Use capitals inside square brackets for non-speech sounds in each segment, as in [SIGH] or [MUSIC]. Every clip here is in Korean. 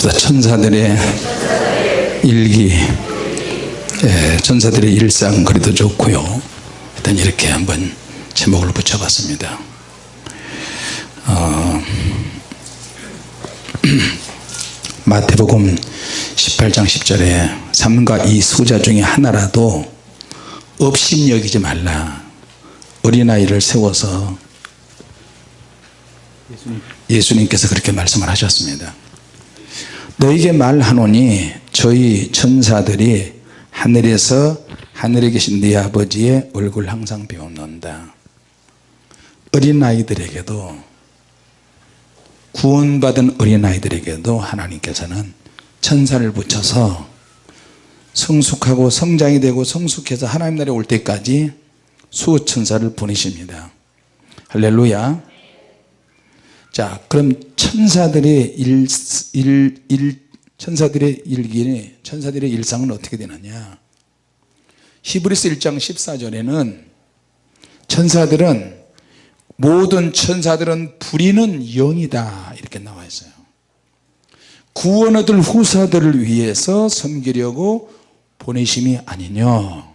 합시다 천사들의 일기. 예, 천사들의 일상 그래도 좋고요. 일단 이렇게 한번 제목을 붙여봤습니다. 어, [CLEARS THROAT] 마태복음 18장 10절에 삼가 이 수자 중에 하나라도 업신여기지 말라. 어린아이를 세워서 예수님께서 그렇게 말씀을 하셨습니다 너에게 말하노니 저희 천사들이 하늘에서 하늘에 계신 네 아버지의 얼굴 항상 배워놓는다. 어린아이들에게도 구원받은 어린아이들에게도 하나님께서는 천사를 붙여서 성숙하고 성장이 되고 성숙해서 하나님 나라에 올 때까지 수호천사를 보내십니다. 할렐루야 자 그럼 천사들의 일, 일, 일 천사들의 일기 천사들의 일상은 어떻게 되느냐? 히브리스 1장 14절에는 천사들은 모든 천사들은 부리는 영이다. 이렇게 나와 있어요. 구원 얻을 후사들을 위해서 섬기려고 보내심이 아니냐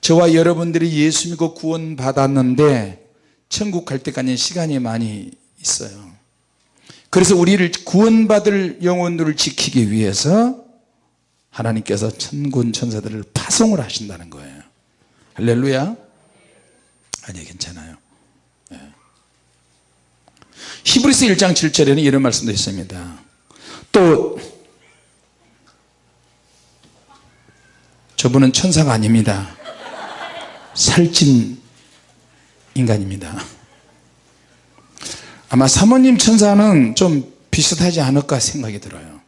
저와 여러분들이 예수 믿고 구원 받았는데 천국 갈 때까지 시간이 많이 있어요. 그래서 우리를 구원받을 영혼들을 지키기 위해서 하나님께서 천군 천사들을 파송을 하신다는 거예요. 할렐루야. 아니 괜찮아요. 네. 히브리스 1장 7절에는 이런 말씀도 있습니다. 또 저분은 천사가 아닙니다. 살찐 인간입니다 아마 사모님 천사는 좀 비슷하지 않을까 생각이 들어요.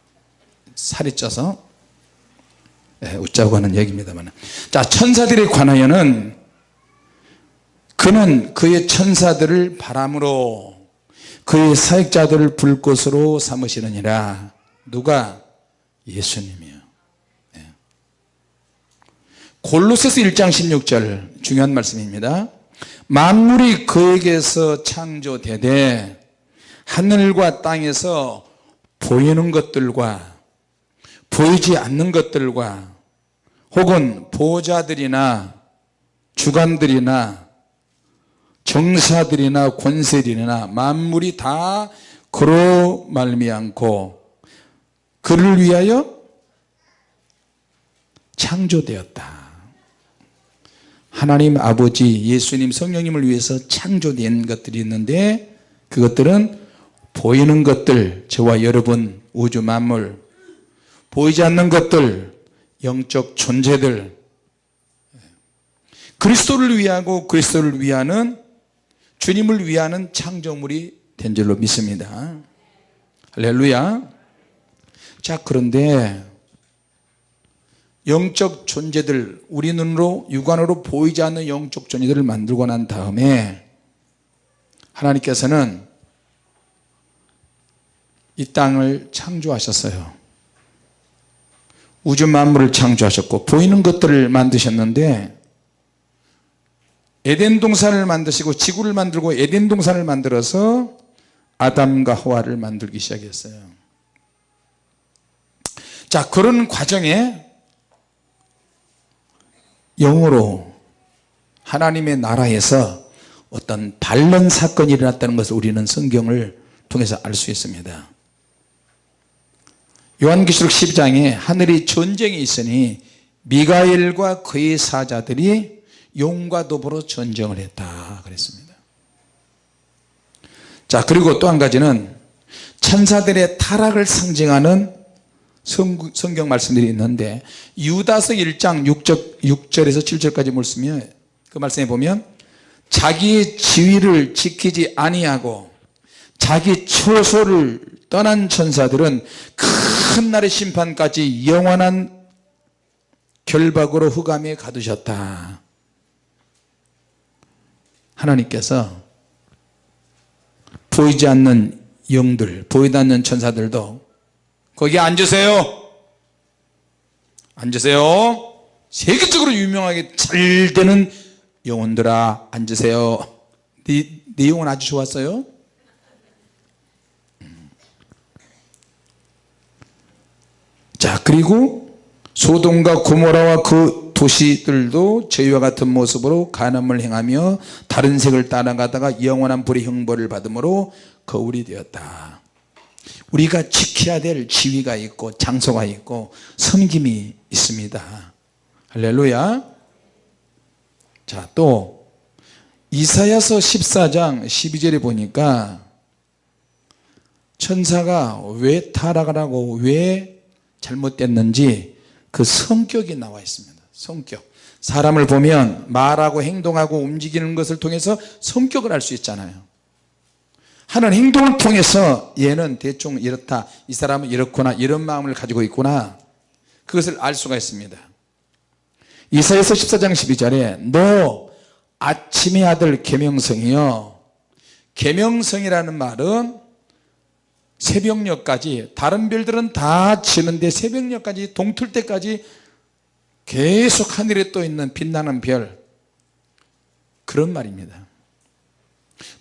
살이 쪄서. 네, 웃자고 하는 얘기입니다만. 자 천사들에 관하여는 그는 그의 천사들을 바람으로 그의 사역자들을 불꽃으로 삼으시느니라. 누가? 예수님이요. 네. 골로새서 1장 16절 중요한 말씀입니다 만물이 그에게서 창조되되 하늘과 땅에서 보이는 것들과 보이지 않는 것들과 혹은 보호자들이나 주관들이나 정사들이나 권세들이나 만물이 다 그로 말미암고 그를 위하여 창조되었다 하나님 아버지 예수님 성령님을 위해서 창조된 것들이 있는데 그것들은 보이는 것들 저와 여러분 우주 만물 보이지 않는 것들 영적 존재들. 그리스도를 위하고 그리스도를 위하는 주님을 위하는 창조물이 된 줄로 믿습니다. 할렐루야. 자 그런데 영적 존재들 우리 눈으로 육안으로 보이지 않는 영적 존재들을 만들고 난 다음에 하나님께서는 이 땅을 창조하셨어요. 우주 만물을 창조하셨고 보이는 것들을 만드셨는데 에덴 동산을 만드시고 지구를 만들고 에덴 동산을 만들어서 아담과 하와를 만들기 시작했어요. 자 그런 과정에 영으로 하나님의 나라에서 어떤 반론 사건이 일어났다는 것을 우리는 성경을 통해서 알 수 있습니다. 요한기록 10장에 하늘이 전쟁이 있으니 미가엘과 그의 사자들이 용과 도보로 전쟁을 했다 그랬습니다. 자 그리고 또 한 가지는 천사들의 타락을 상징하는 성 경 말씀들이 있는데 유다서 1장 6절, 6절에서 7절까지 말씀이그 말씀에 보면 자기의 지위를 지키지 아니하고 자기 처소를 떠난 천사들은 큰 날의 심판까지 영원한 결박으로 흑암에 가두셨다. 하나님께서 보이지 않는 영들 보이지 않는 천사들도 거기 앉으세요. 앉으세요. 세계적으로 유명하게 잘 되는 영혼들아 앉으세요. 네, 네 영혼 아주 좋았어요? 음. 그리고 소돔과 고모라와 그 도시들도 저희와 같은 모습으로 간음을 행하며 다른 색을 따라가다가 영원한 불의 형벌을 받음으로 거울이 되었다 우리가 지켜야 될 지위가 있고 장소가 있고 섬김이 있습니다. 할렐루야. 자또 이사야서 14장 12절에 보니까 천사가 왜 타락을 하고 왜 잘못됐는지 그 성격이 나와 있습니다. 성격. 사람을 보면 말하고 행동하고 움직이는 것을 통해서 성격을 알 수 있잖아요 하는 행동을 통해서 얘는 대충 이렇다 이 사람은 이렇구나 이런 마음을 가지고 있구나. 그것을 알 수가 있습니다. 이사야서 14장 12절에 너 아침의 아들 계명성이여. 계명성이라는 말은 새벽녘까지 다른 별들은 다 지는데 새벽녘까지 동틀 때까지 계속 하늘에 떠 있는 빛나는 별. 그런 말입니다.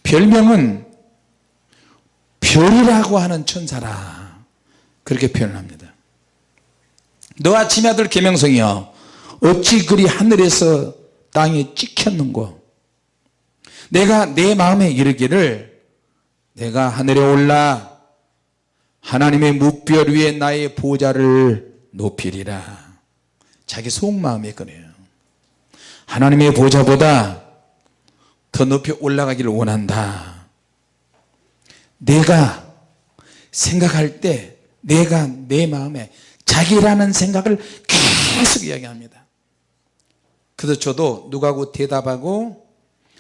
별명은 별이라고 하는 천사라. 그렇게 표현 합니다. 너 아침의 아들 계명성이여. 어찌 그리 하늘에서 땅에 찍혔는고? 내가 내 마음에 이르기를 내가 하늘에 올라 하나님의 묵별 위에 나의 보좌를 높이리라. 자기 속마음에 그래요. 하나님의 보좌보다 더 높이 올라가기를 원한다 내가 생각할 때 내가 내 마음에 자기라는 생각을 계속 이야기합니다. 그래서 저도 누가하고 대답하고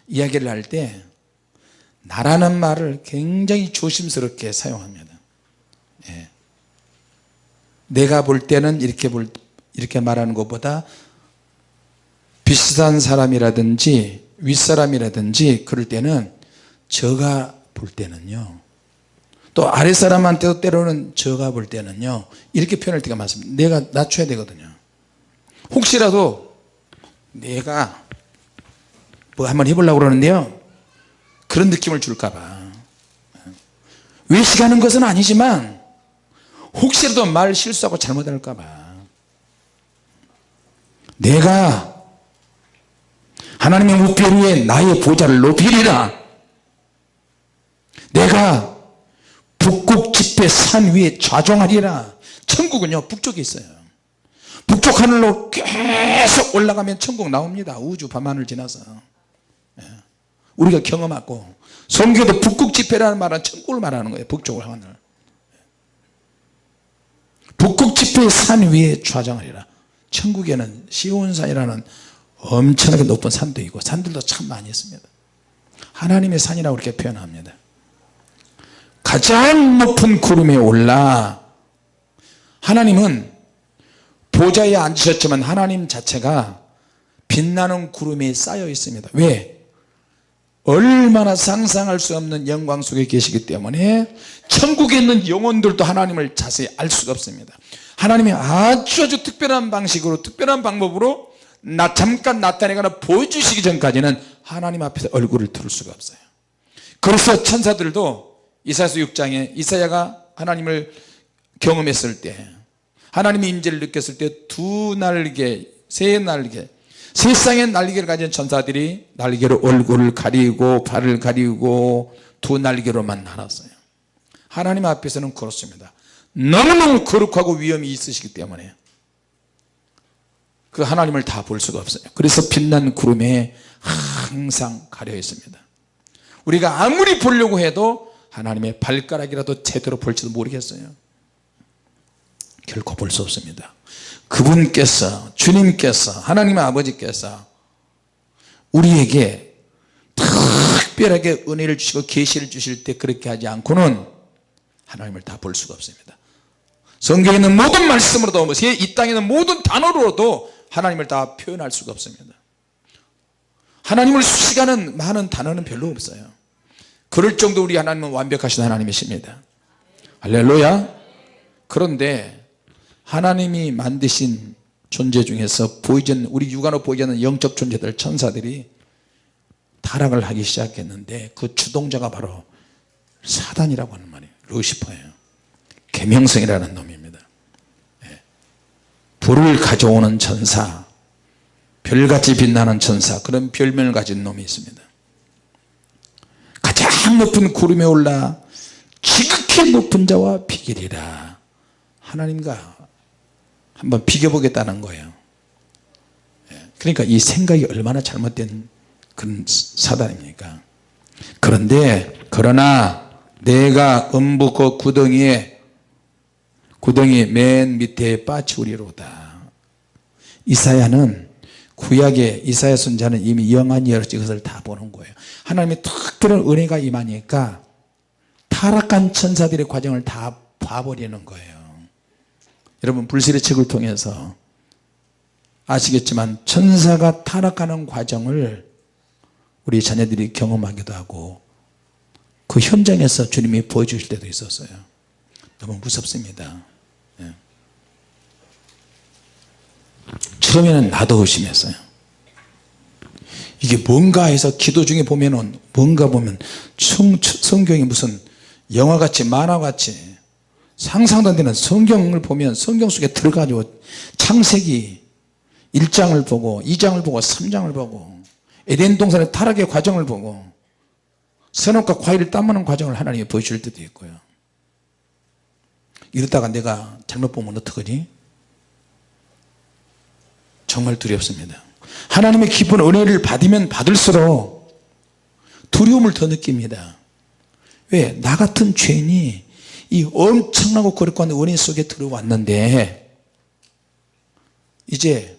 이야기를 할 때 나라는 말을 굉장히 조심스럽게 사용합니다. 예. 내가 볼 때는 이렇게 볼 이렇게 말하는 것보다 비슷한 사람이라든지 윗사람이라든지 그럴 때는 저가 볼 때는요 또 아랫사람한테도 때로는 저가 볼 때는요 이렇게 표현할 때가 많습니다. 내가 낮춰야 되거든요. 혹시라도 내가 뭐 한번 해보려고 그러는데요 그런 느낌을 줄까봐. 외식하는 것은 아니지만 혹시라도 말 실수하고 잘못할까봐. 내가 하나님의 묵별 위에 나의 보좌를 높이리라. 내가 북극 집회 산 위에 좌종하리라. 천국은요 북쪽에 있어요. 북쪽 하늘로 계속 올라가면 천국 나옵니다. 우주 밤하늘 지나서. 예. 우리가 경험하고 성교도 북극 집회라는 말은 천국을 말하는 거예요 북쪽 하늘. 북극 집회의 산 위에 좌정하리라. 천국에는 시온산이라는 엄청나게 높은 산도 있고 산들도 참 많이 있습니다. 하나님의 산이라고 그렇게 표현합니다 가장 높은 구름에 올라. 하나님은 보좌에 앉으셨지만 하나님 자체가 빛나는 구름에 쌓여 있습니다. 왜? 얼마나 상상할 수 없는 영광 속에 계시기 때문에 천국에 있는 영혼들도 하나님을 자세히 알 수가 없습니다. 하나님이 아주 아주 특별한 방식으로 특별한 방법으로 나 잠깐 나타내거나 보여주시기 전까지는 하나님 앞에서 얼굴을 들을 수가 없어요. 그래서 천사들도 이사야서 6장에 이사야가 하나님을 경험했을 때 하나님의 임재를 느꼈을 때 두 날개 세 날개 세상의 날개를 가진 천사들이 날개로 얼굴을 가리고 발을 가리고 두 날개로만 날았어요. 하나님 앞에서는 그렇습니다. 너무너무 거룩하고 위험이 있으시기 때문에 그 하나님을 다 볼 수가 없어요. 그래서 빛난 구름에 항상 가려 있습니다. 우리가 아무리 보려고 해도 하나님의 발가락이라도 제대로 볼지도 모르겠어요. 결코 볼 수 없습니다. 그분께서 주님께서 하나님의 아버지께서 우리에게 특별하게 은혜를 주시고 계시를 주실 때 그렇게 하지 않고는 하나님을 다 볼 수가 없습니다. 성경에 있는 모든 말씀으로도 이 땅에 있는 모든 단어로도 하나님을 다 표현할 수가 없습니다. 하나님을 수식하는 많은 단어는 별로 없어요 그럴 정도 우리 하나님은 완벽하신 하나님이십니다. 할렐루야. 그런데 하나님이 만드신 존재 중에서 보이지 않는 우리 육안으로 보이지 않는 영적 존재들 천사들이 타락을 하기 시작했는데 그 주동자가 바로 사단이라고 하는 말이에요. 루시퍼예요. 계명성이라는 놈입니다. 예. 불을 가져오는 천사 별같이 빛나는 천사 그런 별명을 가진 놈이 있습니다 높은 구름에 올라 지극히 높은 자와 비결이라. 하나님과 한번 비교보겠다는 거예요. 예, 그러니까 이 생각이 얼마나 잘못된 그런 사단입니까? 그런데 그러나 내가 음부 그 구덩이에 구덩이 맨 밑에 빠치우리로다. 이사야는 구약의 이사야 선자는 이미 영안이 열었지 그것을 다 보는 거예요. 하나님의 특별한 은혜가 임하니까 타락한 천사들의 과정을 다 봐버리는 거예요. 여러분 불실의 책을 통해서 아시겠지만 천사가 타락하는 과정을 우리 자녀들이 경험하기도 하고 그 현장에서 주님이 보여주실 때도 있었어요. 너무 무섭습니다 예. 처음에는 나도 의심했어요. 이게 뭔가 해서 기도 중에 보면은 뭔가 보면 성, 성경이 무슨 영화같이 만화같이 상상도 안 되는 성경을 보면 성경 속에 들어가지고 창세기 1장을 보고 2장을 보고 3장을 보고 에덴 동산의 타락의 과정을 보고 선악과 과일을 따먹는 과정을 하나님이 보여줄 때도 있고요. 이러다가 내가 잘못 보면 어떡하지 정말 두렵습니다. 하나님의 깊은 은혜를 받으면 받을수록 두려움을 더 느낍니다. 왜? 나 같은 죄인이 이 엄청나고 거룩한 은혜 속에 들어왔는데 이제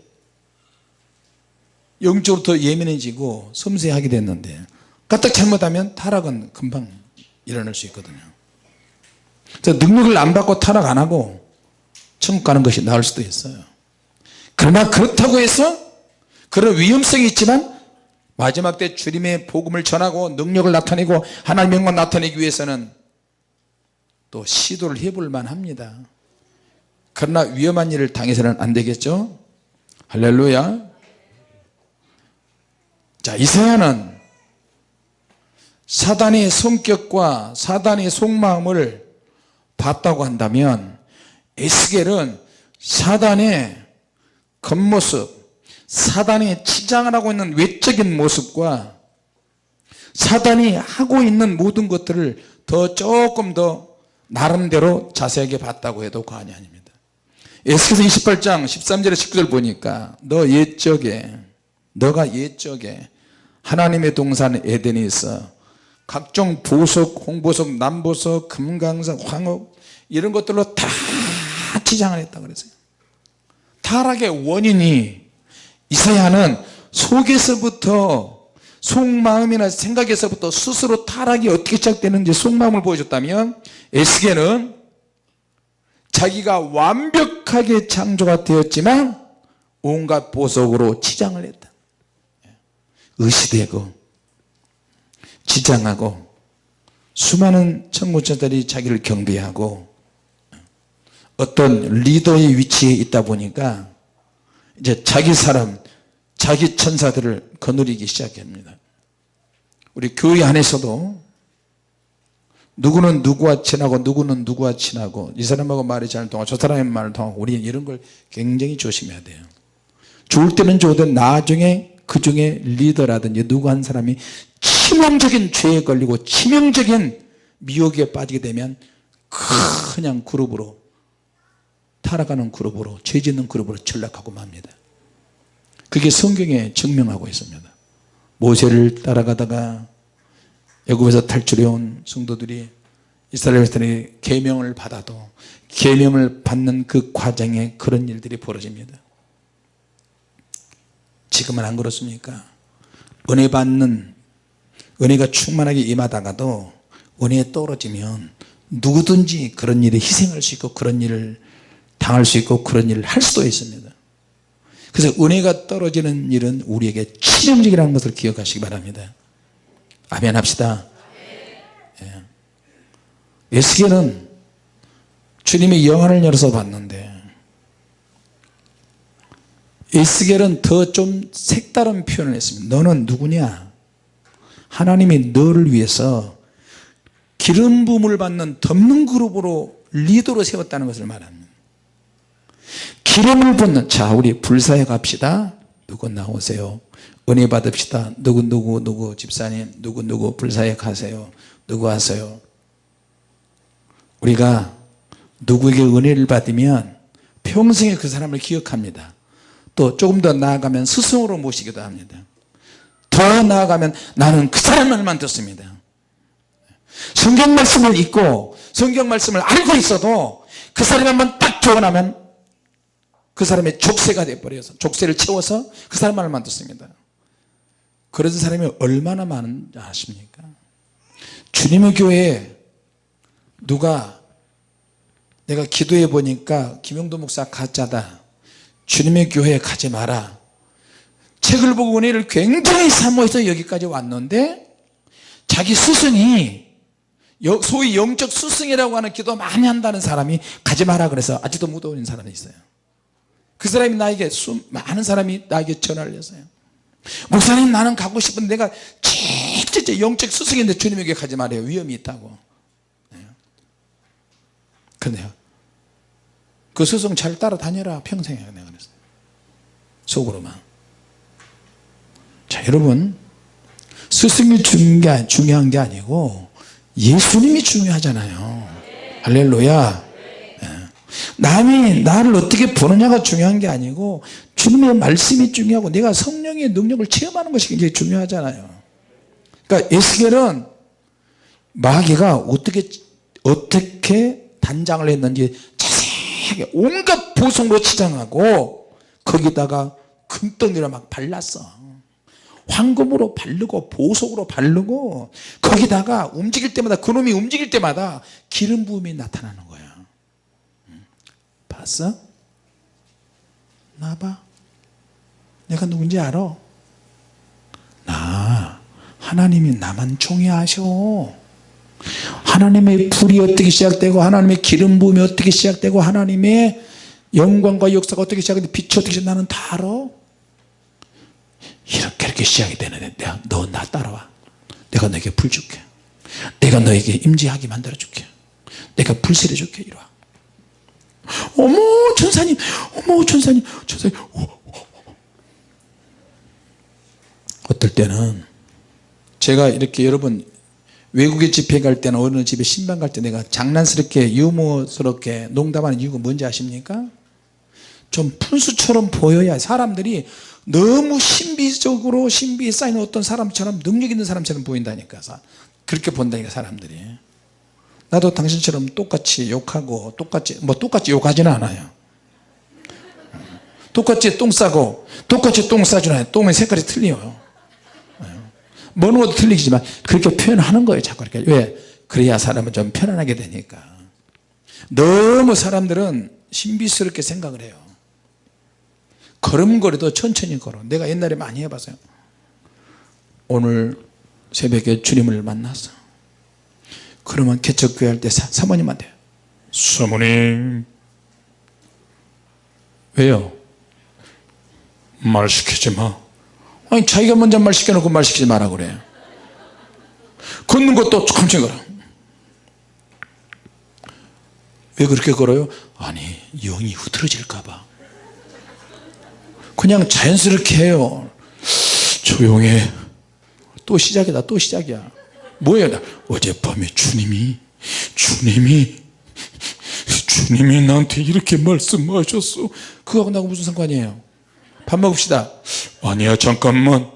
영적으로 더 예민해지고 섬세하게 됐는데 까딱 잘못하면 타락은 금방 일어날 수 있거든요. 능력을 안 받고 타락 안 하고 천국 가는 것이 나을 수도 있어요 그러나 그렇다고 해서 그런 위험성이 있지만 마지막 때 주님의 복음을 전하고 능력을 나타내고 하나님의 영광 나타내기 위해서는 또 시도를 해볼 만합니다. 그러나 위험한 일을 당해서는 안 되겠죠? 할렐루야. 자 이사야는 사단의 성격과 사단의 속마음을 봤다고 한다면 에스겔은 사단의 겉모습 사단이 치장을 하고 있는 외적인 모습과 사단이 하고 있는 모든 것들을 더 조금 더 나름대로 자세하게 봤다고 해도 과언이 아닙니다. 에스겔서 28장 13절에 19절 보니까 너 옛적에 너가 옛적에 하나님의 동산 에덴에 있어 각종 보석, 홍보석, 남보석, 금강석, 황옥 이런 것들로 다 치장을 했다 그랬어요 타락의 원인이 이사야는 속에서부터 속마음이나 생각에서부터 스스로 타락이 어떻게 시작되는지 속마음을 보여줬다면 에스겔은 자기가 완벽하게 창조가 되었지만 온갖 보석으로 치장을 했다. 의시되고 지장하고 수많은 천구천들이 자기를 경배하고 어떤 리더의 위치에 있다 보니까 이제 자기 사람 자기 천사들을 거느리기 시작합니다. 우리 교회 안에서도 누구는 누구와 친하고 누구는 누구와 친하고 이 사람하고 말이 잘 통하고 저 사람의 말을 통하고 우리는 이런 걸 굉장히 조심해야 돼요. 좋을 때는 좋으든 나중에 그 중에 리더라든지 누구 한 사람이 치명적인 죄에 걸리고 치명적인 미혹에 빠지게 되면 그냥 그룹으로 타락하는 그룹으로 죄 짓는 그룹으로 전락하고 맙니다. 그게 성경에 증명하고 있습니다. 모세를 따라가다가 애굽에서 탈출해 온 성도들이 이스라엘 백성이 계명을 받아도 계명을 받는 그 과정에 그런 일들이 벌어집니다. 지금은 안 그렇습니까? 은혜 받는 은혜가 충만하게 임하다가도 은혜에 떨어지면 누구든지 그런 일에 희생할 수 있고 그런 일을 당할 수 있고 그런 일을 할 수도 있습니다. 그래서 은혜가 떨어지는 일은 우리에게 치명적이라는 것을 기억하시기 바랍니다. 아멘 합시다. 예. 에스겔은 주님의 영안을 열어서 봤는데 에스겔은 더 좀 색다른 표현을 했습니다 너는 누구냐? 하나님이 너를 위해서 기름 부음을 받는 덮는 그룹으로 리더로 세웠다는 것을 말합니다 기름을 붓는 자 우리 불사에 갑시다. 누구 나오세요? 은혜 받읍시다. 누구 누구 누구 집사님 누구 누구 불사에 가세요? 누구 하세요? 우리가 누구에게 은혜를 받으면 평생에 그 사람을 기억합니다. 또 조금 더 나아가면 스승으로 모시기도 합니다. 더 나아가면 나는 그 사람을만 듣습니다. 성경 말씀을 읽고 성경 말씀을 알고 있어도 그 사람이 한번 딱 조언하면 그 사람의 족쇄가 돼버려서 족쇄를 채워서 그 사람만을 듣습니다. 그런 사람이 얼마나 많은지 아십니까? 주님의 교회에 누가 내가 기도해 보니까 김용도 목사 가짜다. 주님의 교회에 가지 마라. 책을 보고 은혜를 굉장히 사모해서 여기까지 왔는데 자기 스승이 여- 소위 영적 스승이라고 하는 기도 많이 한다는 사람이 가지 마라 그래서 아직도 못 오는 사람이 있어요 그 사람이 나에게 수, 많은 사람이 나에게 전화를 했어요. 목사님 나는 가고 싶은데 내가 진짜 영적 스승인데 주님에게 가지 말아요. 위험이 있다고. 네. 그런데요. 그 스승 잘 따라다녀라 평생에 내가 그랬어요. 속으로만. 자 여러분 스승이 중요한 게, 아니고 예수님이 중요하잖아요. 할렐루야. 예. 남이 나를 어떻게 보느냐가 중요한 게 아니고 주님의 말씀이 중요하고 내가 성령의 능력을 체험하는 것이 굉장히 중요하잖아요 그러니까 에스겔은 마귀가 어떻게 어떻게 단장을 했는지 자세하게 온갖 보석으로 치장하고 거기다가 금덩이를 막 발랐어 황금으로 바르고 보석으로 바르고 거기다가 움직일 때마다 그놈이 움직일 때마다 기름 부음이 나타나는 음. 봤어? 나봐. 내가 누군지 알아? 나 하나님이 나만 총애하셔. 하나님의 불이 어떻게 시작되고 하나님의 기름 부음이 어떻게 시작되고 하나님의 영광과 역사가 어떻게 시작되고 빛이 어떻게 시작 나는 다 알아. 이렇게 이렇게 시작이 되는데 너 나 따라와. 내가 너에게 불 줄게. 내가 너에게 임재하게 만들어 줄게. 내가 불세례 줄게. 이리 와 어머 천사님 어머 천사님 천사님. 어, 어, 어. 어떨 때는 제가 이렇게 여러분 외국에 집회 갈 때나 어느 집에 신방 갈 때 내가 장난스럽게 유머스럽게 농담하는 이유가 뭔지 아십니까? 좀 푼수처럼 보여야 사람들이 너무 신비적으로 신비에 쌓이는 어떤 사람처럼 능력 있는 사람처럼 보인다니까. 그렇게 본다니까 사람들이 나도 당신처럼 똑같이 욕하고 똑같이 뭐 똑같이 욕하지는 않아요. 똑같이 똥 싸고 똑같이 똥 싸주나요 똥의 색깔이 틀려요. 먹는 것도 틀리지만 그렇게 표현하는 거예요 자꾸 이렇게. 왜? 그래야 사람은 좀 편안하게 되니까. 너무 사람들은 신비스럽게 생각을 해요. 걸음걸이도 천천히 걸어. 내가 옛날에 많이 해봤어요. 오늘 새벽에 주님을 만났어 그러면 개척교회 할 때 사모님한테 사모님. 왜요? 말 시키지 마. 아니 자기가 먼저 말 시켜놓고 말 시키지 마라 그래. 걷는 것도 천천히 걸어. 왜 그렇게 걸어요? 아니 영이 흐트러질까봐. 그냥 자연스럽게 해요. 조용해. 또 시작이다 또 시작이야 뭐야 어젯밤에 주님이 주님이 주님이 나한테 이렇게 말씀하셨어. 그거하고 나하고 무슨 상관이에요? 밥 먹읍시다. 아니야 잠깐만.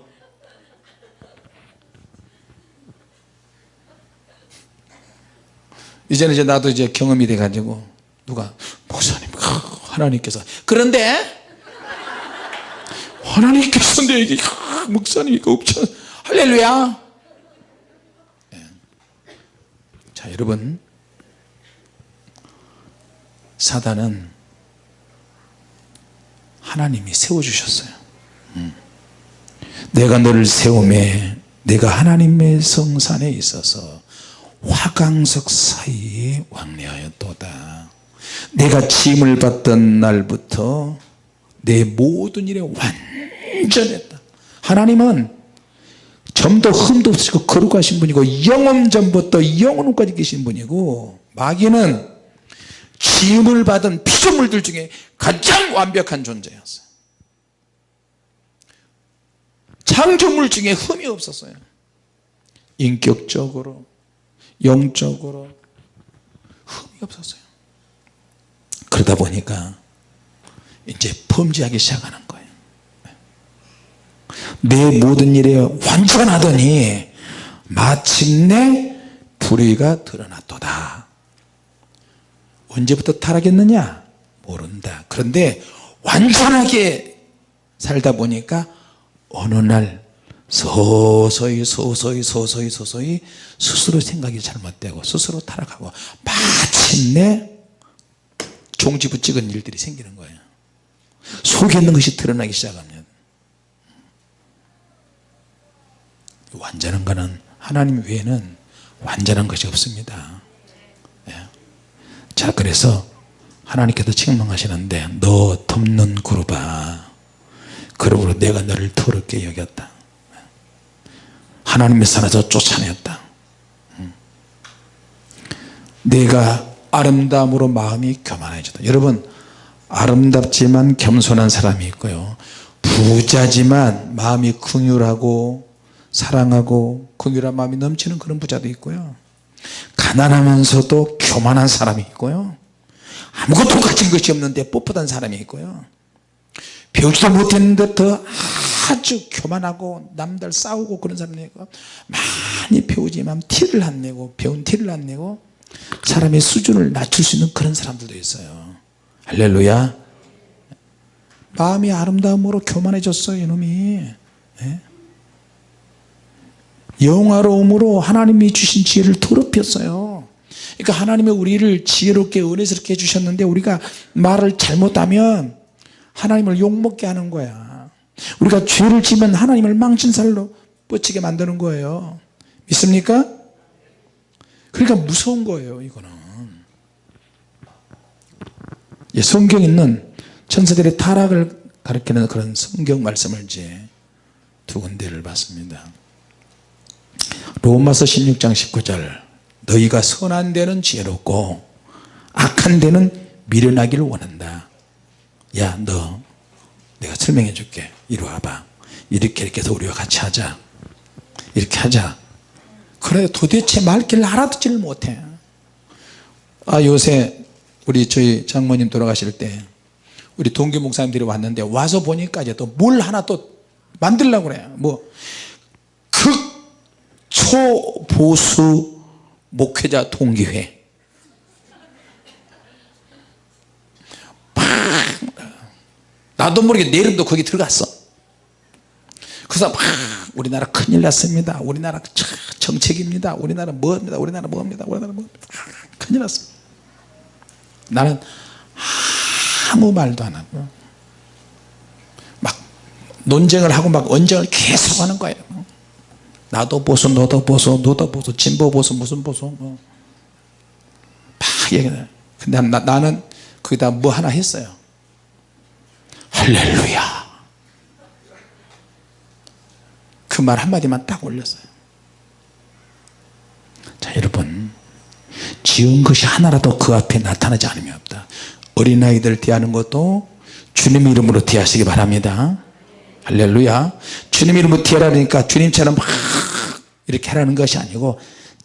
이제는 이제 나도 이제 경험이 돼 가지고 누가? 목사님 하나님께서. 그런데 하나님께서 내게 목사님이 없잖아. 할렐루야 네. 자 여러분. 사단은 하나님이 세워주셨어요. 음. 내가 너를 세움에 내가 하나님의 성산에 있어서 화강석 사이에 왕래하였도다. 내가 짐을 받던 날부터 내 모든 일에 완전했다. 하나님은 점도 흠도 없으시고 거룩하신 분이고 영원 전부터 영원까지 계신 분이고 마귀는 짐을 받은 피조물들 중에 가장 완벽한 존재였어요. 창조물 중에 흠이 없었어요. 인격적으로 영적으로 흠이 없었어요. 그러다 보니까 이제 범죄하기 시작하는 내 모든 일에 완전하더니 마침내 불의가 드러났도다. 언제부터 타락했느냐? 모른다. 그런데 완전하게 살다 보니까 어느 날 서서히 서서히 서서히 서서히 스스로 생각이 잘못되고 스스로 타락하고 마침내 종지부 찍은 일들이 생기는 거예요. 속에 있는 것이 드러나기 시작합니다 완전한 것은 하나님 외에는 완전한 것이 없습니다. 예. 자 그래서 하나님께서 책망하시는데 너 덮는 그루바 그러므로 내가 너를 더럽게 여겼다. 하나님의 산에서 쫓아냈다. 음. 내가 아름다움으로 마음이 교만해졌다. 여러분 아름답지만 겸손한 사람이 있고요. 부자지만 마음이 긍휼하고 사랑하고 긍휼한 마음이 넘치는 그런 부자도 있고요. 가난하면서도 교만한 사람이 있고요. 아무것도 가진 것이 없는데 뻣뻣한 사람이 있고요. 배우지도 못했는데 더 아주 교만하고 남들 싸우고 그런 사람이 있고 많이 배우지만 티를 안 내고 배운 티를 안 내고 사람의 수준을 낮출 수 있는 그런 사람들도 있어요. 할렐루야. 마음이 아름다움으로 교만해졌어요 이놈이. 예? 영화로움으로 하나님이 주신 지혜를 더럽혔어요. 그러니까 하나님의 우리를 지혜롭게 은혜스럽게 해주셨는데 우리가 말을 잘못하면 하나님을 욕먹게 하는 거야. 우리가 죄를 지면 하나님을 망신살로 뻗치게 만드는 거예요. 믿습니까? 그러니까 무서운 거예요 이거는. 예, 성경에 있는 천사들의 타락을 가리키는 그런 성경 말씀을 이제 두 군데를 봤습니다 로마서 16장 19절. 너희가 선한 데는 지혜롭고 악한 데는 미련하기를 원한다. 야 너 내가 설명해 줄게. 이리 와봐. 이렇게 이렇게 해서 우리와 같이 하자. 이렇게 하자. 그래 도대체 말귀를 알아듣지를 못해. 아 요새 우리 저희 장모님 돌아가실 때 우리 동교 목사님들이 왔는데 와서 보니까 이제 또 뭘 하나 또 만들려고 그래요 뭐 극 초보수 목회자 동기회. 막 나도 모르게 내 이름도 거기 들어갔어. 그래서 막 우리나라 큰일 났습니다. 우리나라 정책입니다. 우리나라 뭐입니다? 우리나라 뭐입니다? 우리나라 뭐입니다? 큰일 났어. 나는 아무 말도 안 하고 막 논쟁을 하고 막 언쟁을 계속 하는 거예요 나도 보수 너도 보수 너도 보수 진보 보수 무슨 보수 뭐. 막 얘기해 근데 나, 나는 거기다 뭐 하나 했어요. 할렐루야. 그 말 한마디만 딱 올렸어요. 자 여러분. 지은 것이 하나라도 그 앞에 나타나지 않으면 없다. 어린아이들 대하는 것도 주님 이름으로 대하시기 바랍니다. 할렐루야. 주님 이름으로 대하라니까 주님처럼 막 이렇게 하라는 것이 아니고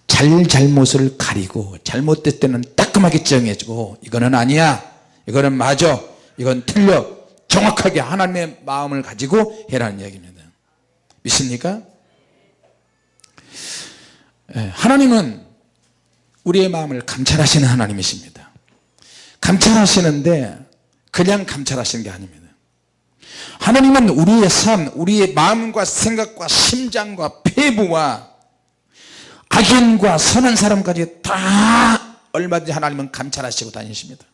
잘잘못을 가리고 잘못될 때는 따끔하게 정해주고 이거는 아니야. 이거는 맞아. 이건 틀려. 정확하게 하나님의 마음을 가지고 해라는 이야기입니다. 믿습니까? 예, 하나님은 우리의 마음을 감찰하시는 하나님이십니다. 감찰하시는데 그냥 감찰하시는 게 아닙니다. 하나님은 우리의 삶 우리의 마음과 생각과 심장과 폐부와 악인과 선한 사람까지 다 얼마든지 하나님은 감찰하시고 다니십니다.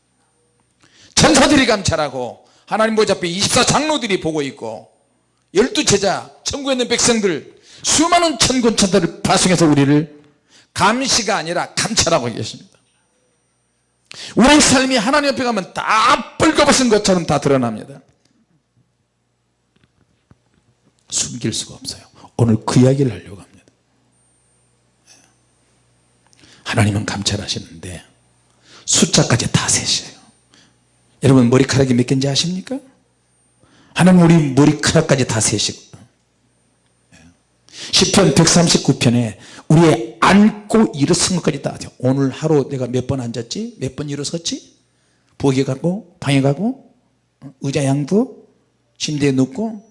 천사들이 감찰하고 하나님 보좌 앞에 24장로들이 보고 있고 열두 제자 천국에 있는 백성들 수많은 천군천사를 파송해서 우리를 감시가 아니라 감찰하고 계십니다. 우리 삶이 하나님 옆에 가면 다 뻘거벗은 것처럼 다 드러납니다. 숨길 수가 없어요. 오늘 그 이야기를 하려고 합니다 하나님은 감찰하시는데 숫자까지 다 세셔요. 여러분 머리카락이 몇 개인지 아십니까? 하나님 우리 머리카락까지 다 세시고 10편 139편에 우리의 앉고 일어선 것까지 다 하죠 오늘 하루 내가 몇 번 앉았지? 몇 번 일어섰지? 부엌에 가고 방에 가고 어, 의자 양부 침대에 눕고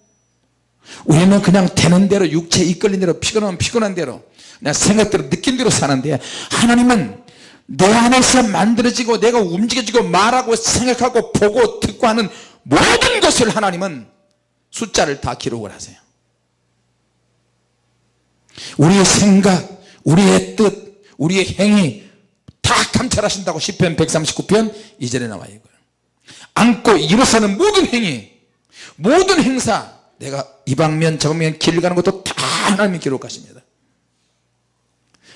우리는 그냥 되는 대로 육체 이끌린 대로 피곤하면 피곤한 대로 그냥 생각대로 느낀 대로 사는데 하나님은 내 안에서 만들어지고 내가 움직여지고 말하고 생각하고 보고 듣고 하는 모든 것을 하나님은 숫자를 다 기록을 하세요. 우리의 생각 우리의 뜻 우리의 행위 다 감찰하신다고 10편 139편 2절에 나와 있고요. 앉고 일어서는 모든 행위 모든 행사 내가 이 방면 저 방면 길 가는 것도 다 하나님이 기록하십니다.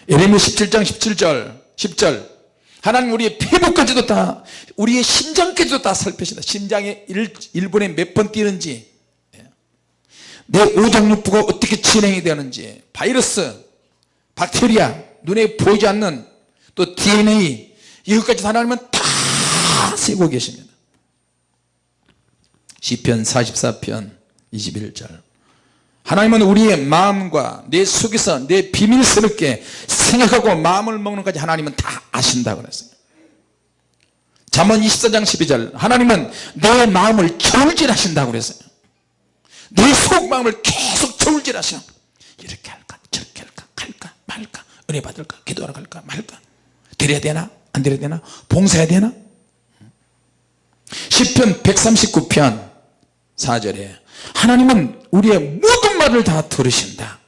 예레미 17장 17절 10절. 하나님 우리의 피부까지도 다 우리의 심장까지도 다 살피신다. 심장의 1, 분에 몇 번 뛰는지 내 오장육부가 어떻게 진행이 되는지 바이러스 박테리아 눈에 보이지 않는 또 DNA 이것까지 하나님은 다 세고 계십니다. 시편 44편 21절. 하나님은 우리의 마음과 내 속에서 내 비밀스럽게 생각하고 마음을 먹는 것까지 하나님은 다 아신다 그랬어요. 잠언 24장 12절. 하나님은 내 마음을 저울질하신다고 그랬어요. 내 속마음을 계속 저울질하셔 이렇게 할까? 저렇게 할까? 갈까? 말까? 은혜 받을까? 기도하러 갈까? 말까? 드려야 되나? 안 드려야 되나? 봉사해야 되나? 10편 139편 4절에 하나님은 우리의 모든 말을 다 들으신다.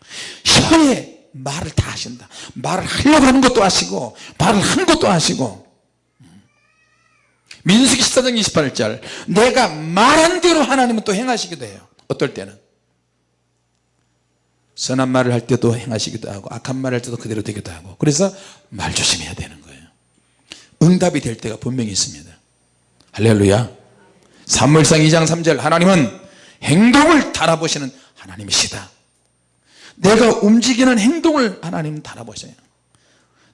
혀에 말을 다 하신다. 말을 하려고 하는 것도 아시고 말을 한 것도 아시고. 민수기 14장 28절 내가 말한 대로 하나님은 또 행하시기도 해요. 어떨 때는? 선한 말을 할 때도 행하시기도 하고 악한 말을 할 때도 그대로 되기도 하고. 그래서 말 조심해야 되는 거예요. 응답이 될 때가 분명히 있습니다. 할렐루야. 사무엘상 2장 3절 하나님은 행동을 달아보시는 하나님이시다. 내가 움직이는 행동을 하나님 달아보셔요.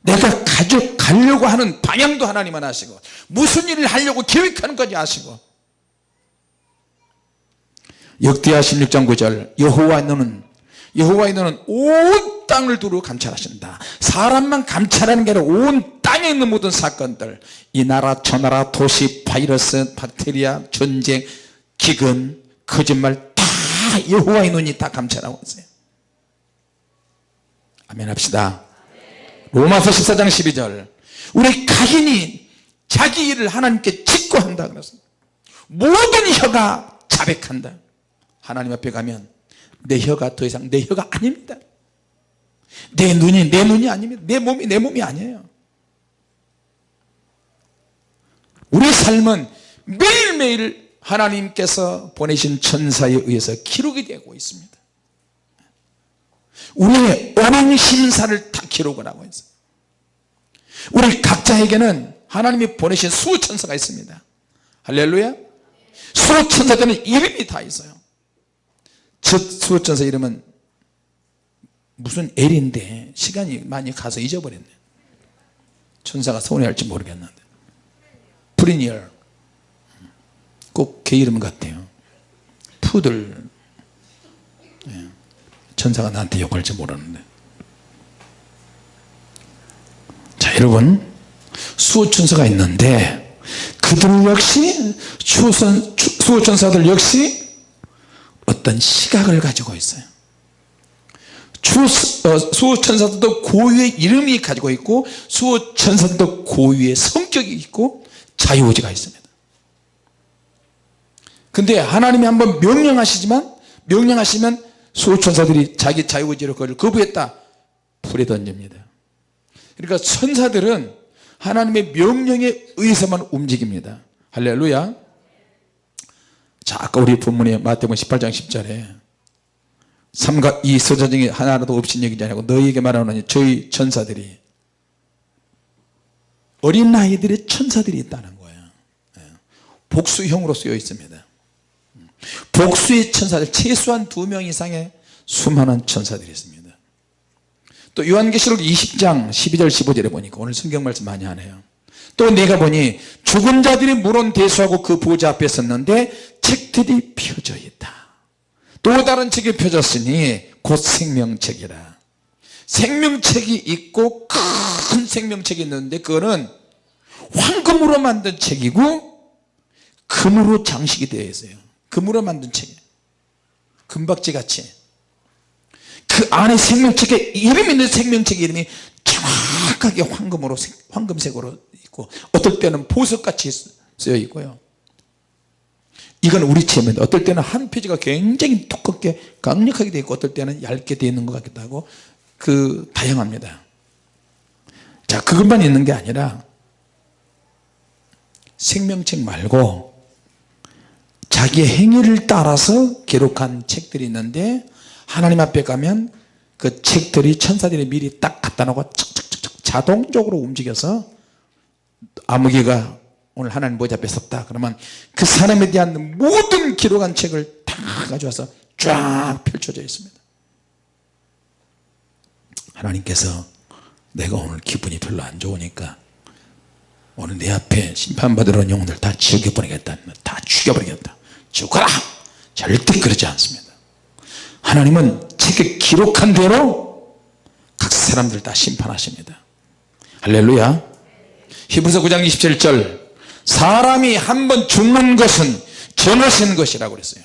내가 가져 가려고 하는 방향도 하나님은 아시고 무슨 일을 하려고 계획하는 것까지 아시고. 역대하 16장 9절 여호와 너는 여호와의 너는 온 땅을 두루 감찰하신다. 사람만 감찰하는 게 아니라 온 땅에 있는 모든 사건들 이 나라 저 나라 도시 바이러스 박테리아 전쟁 기근 거짓말 다 여호와의 눈이 다 감찰하고 있어요. 아멘 합시다. 로마서 14장 12절. 우리 각인이 자기 일을 하나님께 짓고 한다 그랬습니다. 모든 혀가 자백한다. 하나님 앞에 가면 내 혀가 더 이상 내 혀가 아닙니다. 내 눈이 내 눈이 아닙니다. 내 몸이 내 몸이 아니에요. 우리 삶은 매일매일 하나님께서 보내신 천사에 의해서 기록이 되고 있습니다. 우리의 원행 심사를 다 기록을 하고 있어요. 우리 각자에게는 하나님이 보내신 수천사가 있습니다. 할렐루야. 수호천사들은 이름이 다 있어요. 첫 수호천사 이름은 무슨 L인데 시간이 많이 가서 잊어버렸네. 천사가 서운해할지 모르겠는데. 프리니얼 꼭 개 이름 같아요. 푸들. 예. 천사가 나한테 욕할지 모르는데. 자 여러분. 수호천사가 있는데 그들 역시 수호천사들 역시 어떤 시각을 가지고 있어요. 어, 수호천사들도 고유의 이름이 가지고 있고 수호천사들도 고유의 성격이 있고 자유의지가 있습니다 근데 하나님이 한번 명령하시지만 명령하시면 수호천사들이 자기 자유의지로 그걸 거부했다. 불에 던집니다. 그러니까 천사들은 하나님의 명령에 의해서만 움직입니다. 할렐루야. 자 아까 우리 본문에 마태복음 18장 10절에 삼가 이 서자 중에 하나라도 없인 얘기지 아니고 너희에게 말하노니 저희 천사들이 어린 아이들의 천사들이 있다는 거예요. 예. 복수형으로 쓰여 있습니다 복수의 천사들 최소한 두 명 이상의 수많은 천사들이 있습니다. 또 요한계시록 20장 12절 15절에 보니까 오늘 성경 말씀 많이 하네요. 또 내가 보니 죽은 자들이 물은 대수하고 그 보좌 앞에 섰는데 책들이 펴져 있다. 또 다른 책이 펴졌으니 곧 생명책이라. 생명책이 있고 큰 생명책이 있는데 그거는 황금으로 만든 책이고 금으로 장식이 되어 있어요 금으로 만든 책이에요. 금박지 같이. 그 안에 생명책에 이름이 있는 생명책 이름이 정확하게 황금으로 황금색으로 있고 어떨 때는 보석같이 쓰여 있고요. 이건 우리 체험인데 어떨 때는 한 페이지가 굉장히 두껍게 강력하게 되어 있고 어떨 때는 얇게 되어 있는 것 같기도 하고 그 다양합니다. 자 그것만 있는 게 아니라 생명책 말고 자기의 행위를 따라서 기록한 책들이 있는데 하나님 앞에 가면 그 책들이 천사들이 미리 딱 갖다 놓고 척척척척 자동적으로 움직여서 아무개가 오늘 하나님 보좌 앞에 섰다. 그러면 그 사람에 대한 모든 기록한 책을 다 가져와서 쫙 펼쳐져 있습니다. 하나님께서 내가 오늘 기분이 별로 안 좋으니까 오늘 내 앞에 심판받으러 온 영혼들 다 보내겠다. 다 죽여버리겠다 죽어라. 절대 그러지 않습니다. 하나님은 책에 기록한 대로 각 사람들 다 심판하십니다. 할렐루야. 히브리서 9장 27절 사람이 한 번 죽는 것은 정하신 것이라고 그랬어요.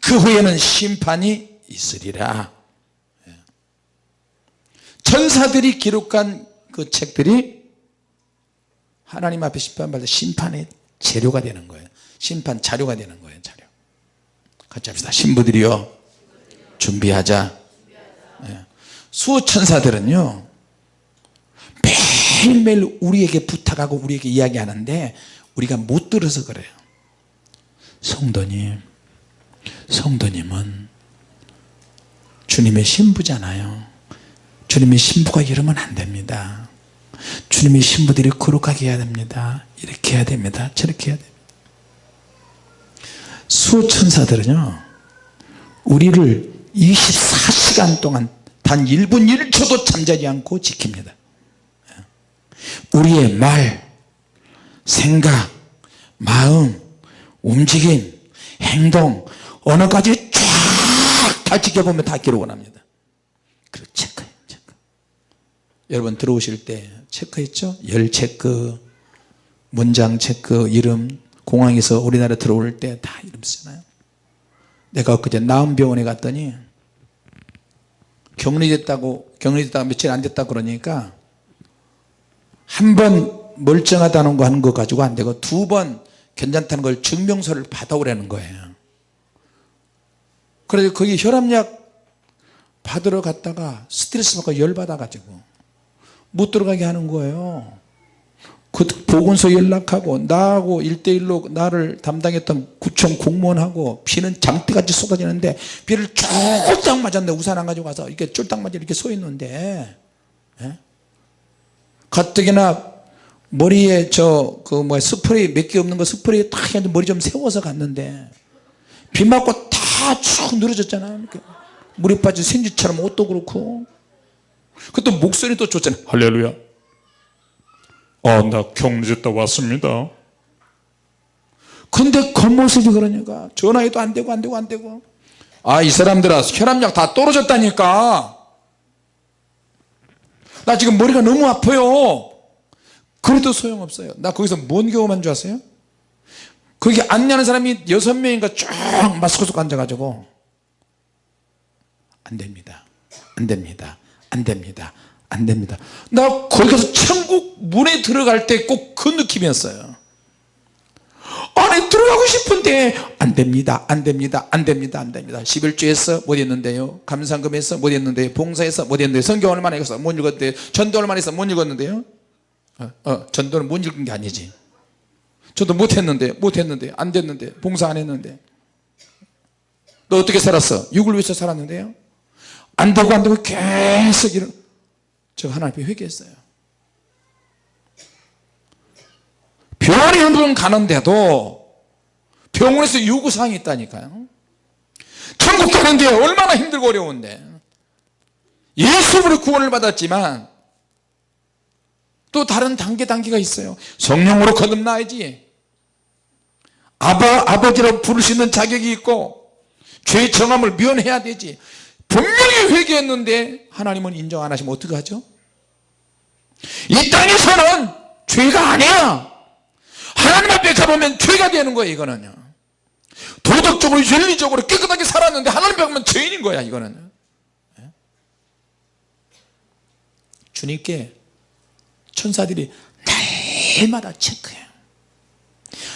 그 후에는 심판이 있으리라. 예. 천사들이 기록한 그 책들이 하나님 앞에 심판받을 심판의 재료가 되는 거예요 심판 자료가 되는 거예요 자료. 같이 합시다. 신부들이요 준비하자. 예. 수천사들은요 매일매일 우리에게 부탁하고 우리에게 이야기하는데 우리가 못 들어서 그래요. 성도님 성도님은 주님의 신부잖아요. 주님의 신부가 이러면 안 됩니다. 주님의 신부들이 거룩하게 해야 됩니다. 이렇게 해야 됩니다. 저렇게 해야 됩니다 수천사들은요 우리를 24시간 동안 단 1분 1초도 잠자지 않고 지킵니다. 우리의 말 생각 마음 움직임 행동 언어까지 쫙 다 지켜보면 다 기록을 합니다. 그 체크해요 체크. 여러분 들어오실 때 체크했죠? 열 체크 문장 체크 이름 공항에서 우리나라 들어올 때 다 이름 쓰잖아요. 내가 그제 나음병원에 갔더니 격리됐다고 격리됐다가 며칠 안 됐다 그러니까 한 번 멀쩡하다는 거 하는 거 가지고 안 되고 두 번 괜찮다는 걸 증명서를 받아오라는 거예요. 그래서 거기 혈압약 받으러 갔다가 스트레스 받고 열받아 가지고 못 들어가게 하는 거예요 그 보건소 연락하고 나하고 일대일로 나를 담당했던 구청 공무원하고 비는 장대같이 쏟아지는데 비를 쫄딱 맞았는데 우산 안 가지고 가서 이렇게 쫄딱 맞아 이렇게 서 있는데. 예? 가뜩이나 머리에 저 그 뭐야 스프레이 몇 개 없는 거 스프레이 딱 해서 머리 좀 세워서 갔는데 비 맞고 다 쭉 늘어졌잖아. 물이 빠진 생쥐처럼 옷도 그렇고. 그것도 목소리도 좋잖아. 할렐루야 아, 나 경제다 왔습니다. 근데 겉모습이 그러니까 전화해도 안 되고 안 되고 안 되고. 아 이 사람들아 혈압약 다 떨어졌다니까. 나 지금 머리가 너무 아파요. 그래도 소용없어요. 나 거기서 뭔 경험한 줄 아세요? 거기 안내하는 사람이 여섯 명인가 쫙 마스크 쓰고 앉아가지고 안 됩니다. 안 됩니다. 안 됩니다 안 됩니다. 나 거기 가서 천국 문에 들어갈 때 꼭 그 느낌이었어요. 안에 들어가고 싶은데 안 됩니다 안 됩니다 안 됩니다 안 됩니다. 11주에서 못 했는데요. 감상금에서 못 했는데요. 봉사에서 못 했는데요. 성경 얼마나 읽었어 못 읽었는데요. 전도 얼마나 했어 못 읽었는데요. 어, 어, 전도는 못 읽은 게 아니지. 저도 못 했는데 못 했는데 안 됐는데 봉사 안 했는데. 너 어떻게 살았어? 육을 위해서 살았는데요? 안 되고 안 되고 계속 이런 저 하나님 앞에 회개했어요. 병원에 한번 가는데도 병원에서 요구사항이 있다니까요. 천국 가는데 얼마나 힘들고 어려운데. 예수로 구원을 받았지만 또 다른 단계 단계가 있어요. 성령으로 거듭나야지. 아바, 아버지로 부를 수 있는 자격이 있고 죄의 정함을 면해야 되지 분명히 회개했는데 하나님은 인정 안 하시면 어떻게 하죠? 이 땅에서는 죄가 아니야. 하나님 앞에 가보면 죄가 되는 거예요 이거는요. 도덕적으로 윤리적으로 깨끗하게 살았는데 하나님 앞에 가면 죄인인 거야 이거는. 예? 주님께 천사들이 날마다 체크해요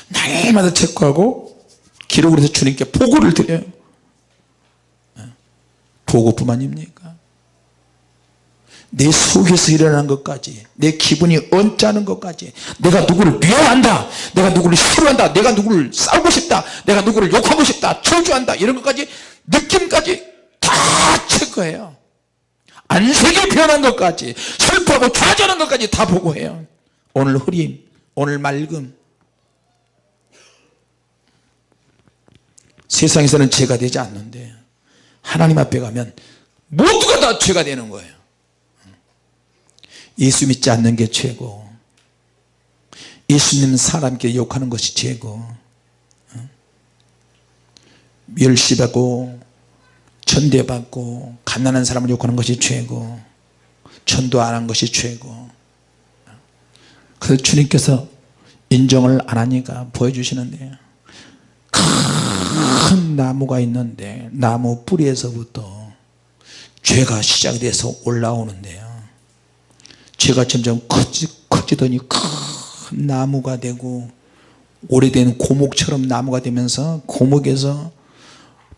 날마다 체크하고 기록을 해서 주님께 보고를 드려요. 예? 보고뿐만입니까? 내 속에서 일어나는 것까지 내 기분이 언짢은 것까지 내가 누구를 미워한다 내가 누구를 싫어한다 내가 누구를 싸우고 싶다 내가 누구를 욕하고 싶다 저주한다 이런 것까지 느낌까지 다 체크해요. 안색이 변한 것까지 슬퍼하고 좌절한 것까지 다 보고해요. 오늘 흐림 오늘 맑음. 세상에서는 죄가 되지 않는데 하나님 앞에 가면 모두가 다 죄가 되는 거예요. 예수 믿지 않는 게 죄고 예수님 사람께 욕하는 것이 죄고 멸시받고 천대받고 가난한 사람을 욕하는 것이 죄고 전도 안 한 것이 죄고. 그래서 주님께서 인정을 안 하니까 보여주시는데요 큰 나무가 있는데 나무 뿌리에서부터 죄가 시작돼서 올라오는데요. 죄가 점점 커지, 커지더니 큰 나무가 되고 오래된 고목처럼 나무가 되면서 고목에서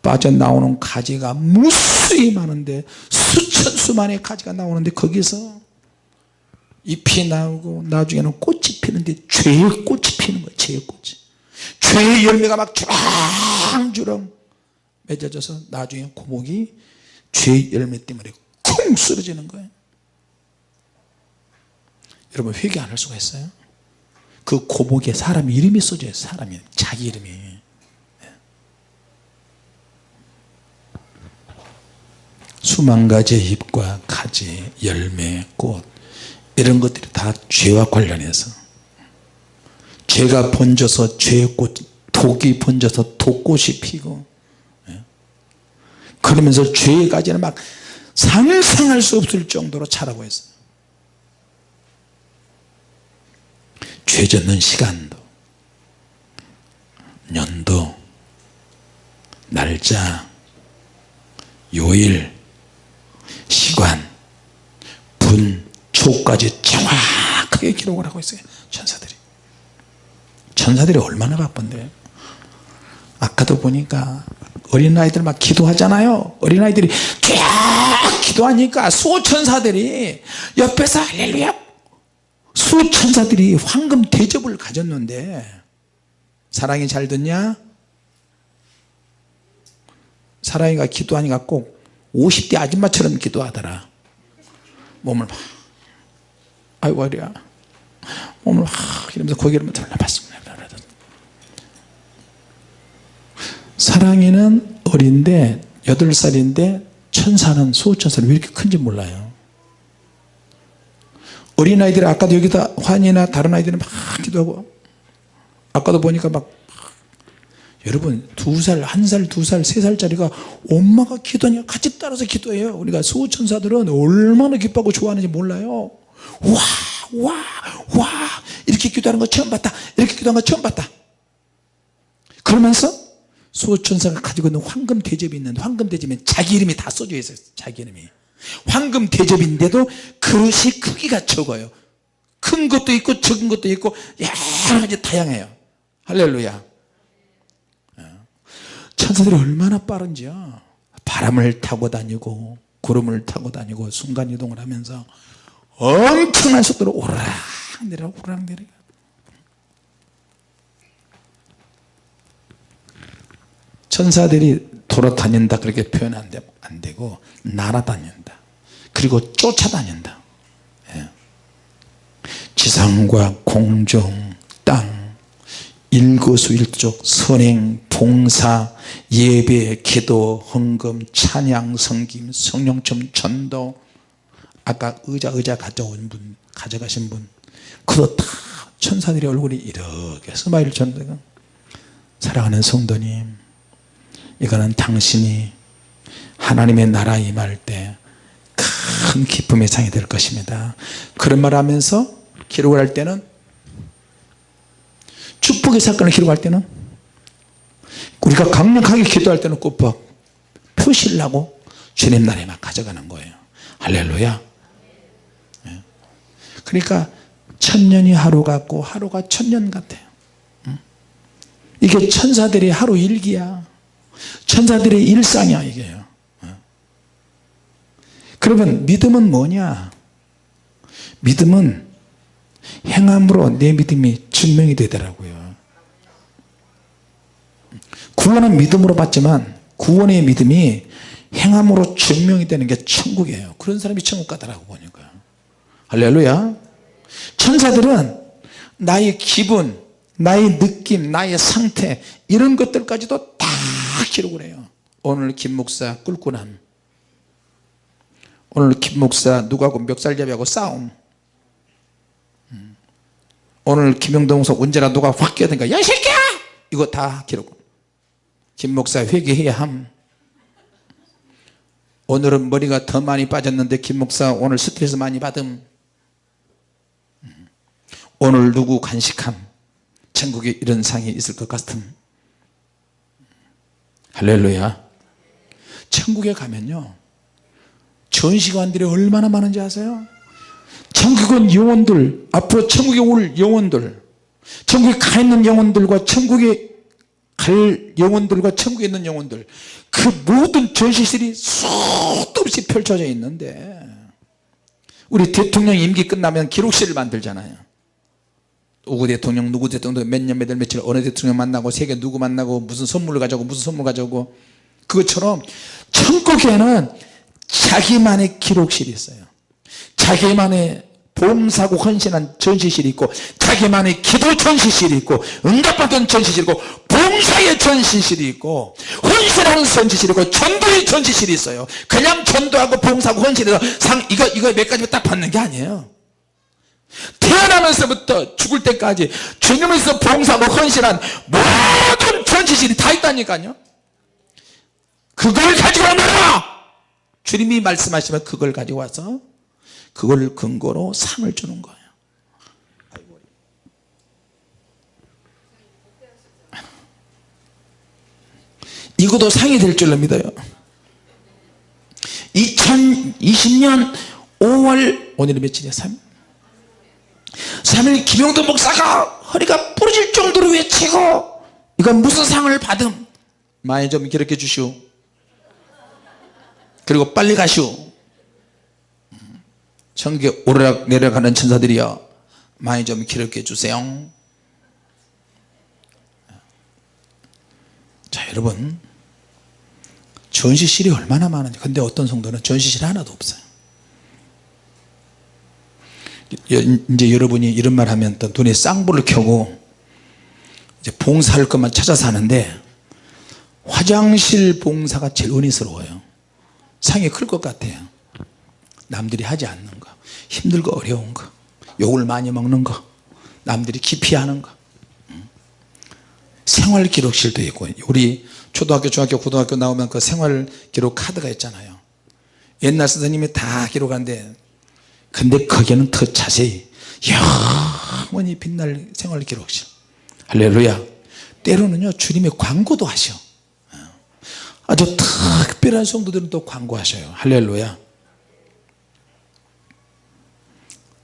빠져나오는 가지가 무수히 많은데 수천 수만의 가지가 나오는데 거기서 잎이 나오고 나중에는 꽃이 피는데 죄의 꽃이 피는 거예요. 죄의 꽃이 죄의 열매가 막 주렁주렁 맺어져서 나중에 고목이 죄의 열매 때문에 쿵 쓰러지는 거예요. 여러분 회개 안 할 수가 있어요? 그 고목에 사람 이름이 써져요 사람이. 자기 이름이. 수만 가지의 잎과 가지, 열매, 꽃 이런 것들이 다 죄와 관련해서 죄가 번져서 죄의 꽃 독이 번져서 독꽃이 피고. 예. 그러면서 죄의 가지는 막 상상할 수 없을 정도로 자라고 있어요. 죄 짓는 시간도 년도 날짜 요일 시간 분 초까지 정확하게 기록을 하고 있어요. 천사들이 천사들이 얼마나 바쁜데. 아까도 보니까 어린아이들 막 기도하잖아요. 어린아이들이 쫙 기도하니까 수호천사들이 옆에서 할렐루야! 수천사들이 황금 대접을 가졌는데 사랑이 잘 듣냐? 사랑이가 기도하니까 꼭 50대 아줌마처럼 기도하더라. 몸을 막 아이고 어리야. 몸을 막 이러면서 고개를 돌려봤습니다 사랑이는 어린데 8살인데 천사는 수호천사는 왜 이렇게 큰지 몰라요. 어린아이들이 아까도 여기다 환이나 다른 아이들은 막 기도하고 아까도 보니까 막 여러분 두 살, 한 살, 두 살, 세 살짜리가 엄마가 기도하니까 같이 따라서 기도해요. 우리가 수호천사들은 얼마나 기뻐하고 좋아하는지 몰라요. 와, 와, 와. 이렇게 기도하는 거 처음 봤다. 이렇게 기도하는 거 처음 봤다. 그러면서 수호천사가 가지고 있는 황금 대접이 있는데 황금 대접에 자기 이름이 다 써져 있어요 자기 이름이. 황금 대접인데도 그릇이 크기가 적어요. 큰 것도 있고 적은 것도 있고 여러 가지 다양해요. 할렐루야. 천사들이 얼마나 빠른지요? 바람을 타고 다니고 구름을 타고 다니고 순간이동을 하면서 엄청난 속도로 오르락 내려 오르락 내려 천사들이 돌아다닌다 그렇게 표현 안, 되, 안 되고 날아다닌다. 그리고 쫓아다닌다. 예. 지상과 공중 땅 일거수일족 선행 봉사 예배 기도 헌금 찬양 성김 성령점 전도. 아까 의자 의자 가져온 분 가져가신 분. 그도 다 천사들의 얼굴이 이렇게 스마일을 쳤는데 사랑하는 성도님 이거는 당신이 하나님의 나라에 임할 때 큰 기쁨의 상이 될 것입니다. 그런 말 하면서 기록을 할 때는 축복의 사건을 기록할 때는 우리가 강력하게 기도할 때는 꼭 표시를 하고 주님 나라에 막 가져가는 거예요. 할렐루야. 예. 그러니까 천년이 하루 같고 하루가 천년 같아요. 응? 이게 천사들의 하루 일기야 천사들의 일상이야 이게요 어. 그러면 믿음은 뭐냐? 믿음은 행함으로 내 믿음이 증명이 되더라고요. 구원은 믿음으로 받지만 구원의 믿음이 행함으로 증명이 되는 게 천국이에요. 그런 사람이 천국 가더라고 보니까. 할렐루야. 천사들은 나의 기분 나의 느낌 나의 상태 이런 것들까지도 다 기록을 해요. 오늘 김 목사 꿀꿀함. 오늘 김 목사 누구하고 멱살잡이하고 싸움. 음. 오늘 김영동석 언제나 누가 확 끼어든가 야이 새끼야! 이거 다 기록. 김 목사 회개해야 함. 오늘은 머리가 더 많이 빠졌는데 김 목사 오늘 스트레스 많이 받음. 음. 오늘 누구 간식함? 천국에 이런 상이 있을 것 같음 할렐루야. 천국에 가면요. 전시관들이 얼마나 많은지 아세요? 천국은 영혼들 앞으로 천국에 올 영혼들 천국에 가 있는 영혼들과 천국에 갈 영혼들과 천국에 있는 영혼들 그 모든 전시실이 수도 없이 펼쳐져 있는데 우리 대통령 임기 끝나면 기록실을 만들잖아요 누구 대통령 누구 대통령 몇년 몇월 며칠 어느 대통령 만나고 세계 누구 만나고 무슨 선물을 가져오고 무슨 선물 가져오고 그것처럼 천국에는 자기만의 기록실이 있어요. 자기만의 봉사고 헌신한 전시실이 있고 자기만의 기도 전시실이 있고 응답받은 전시실이 있고 봉사의 전시실이 있고 헌신하는 전시실이 있고 전도의 전시실이 있어요. 그냥 전도하고 봉사하고 헌신해서 상 이거 이거 몇 가지 딱 받는 게 아니에요 태어나면서부터 죽을 때까지 주님에서 봉사하고 헌신한 모든 전시실이 다 있다니까요. 그걸 가지고 와라 주님이 말씀하시면 그걸 가지고 와서 그걸 근거로 상을 주는 거예요. 이것도 상이 될 줄로 믿어요. 2020년 5월 오늘은 며칠이야? 3일 3일 김용도 목사가. 허리가 부러질 정도로 외치고. 이건 무슨 상을 받음? 많이 좀 기록해 주시오. 그리고 빨리 가시오. 천국에 오르락 내려가는 천사들이여 많이 좀 기록해 주세요. 자 여러분. 전시실이 얼마나 많은지. 근데 어떤 성도는 전시실 하나도 없어요 이제 여러분이 이런 말 하면 또 눈에 쌍불을 켜고 이제 봉사할 것만 찾아서 하는데 화장실 봉사가 제일 은혜스러워요. 상이 클 것 같아요. 남들이 하지 않는 거 힘들고 어려운 거 욕을 많이 먹는 거 남들이 기피하는 거. 생활기록실도 있고 우리 초등학교 중학교 고등학교 나오면 그 생활기록 카드가 있잖아요. 옛날 선생님이 다 기록하는데 근데 거기는 더 자세히 영원히 빛날 생활 기록실 할렐루야. 때로는요 주님의 광고도 하셔. 아주 특별한 성도들은 또 광고하셔요. 할렐루야.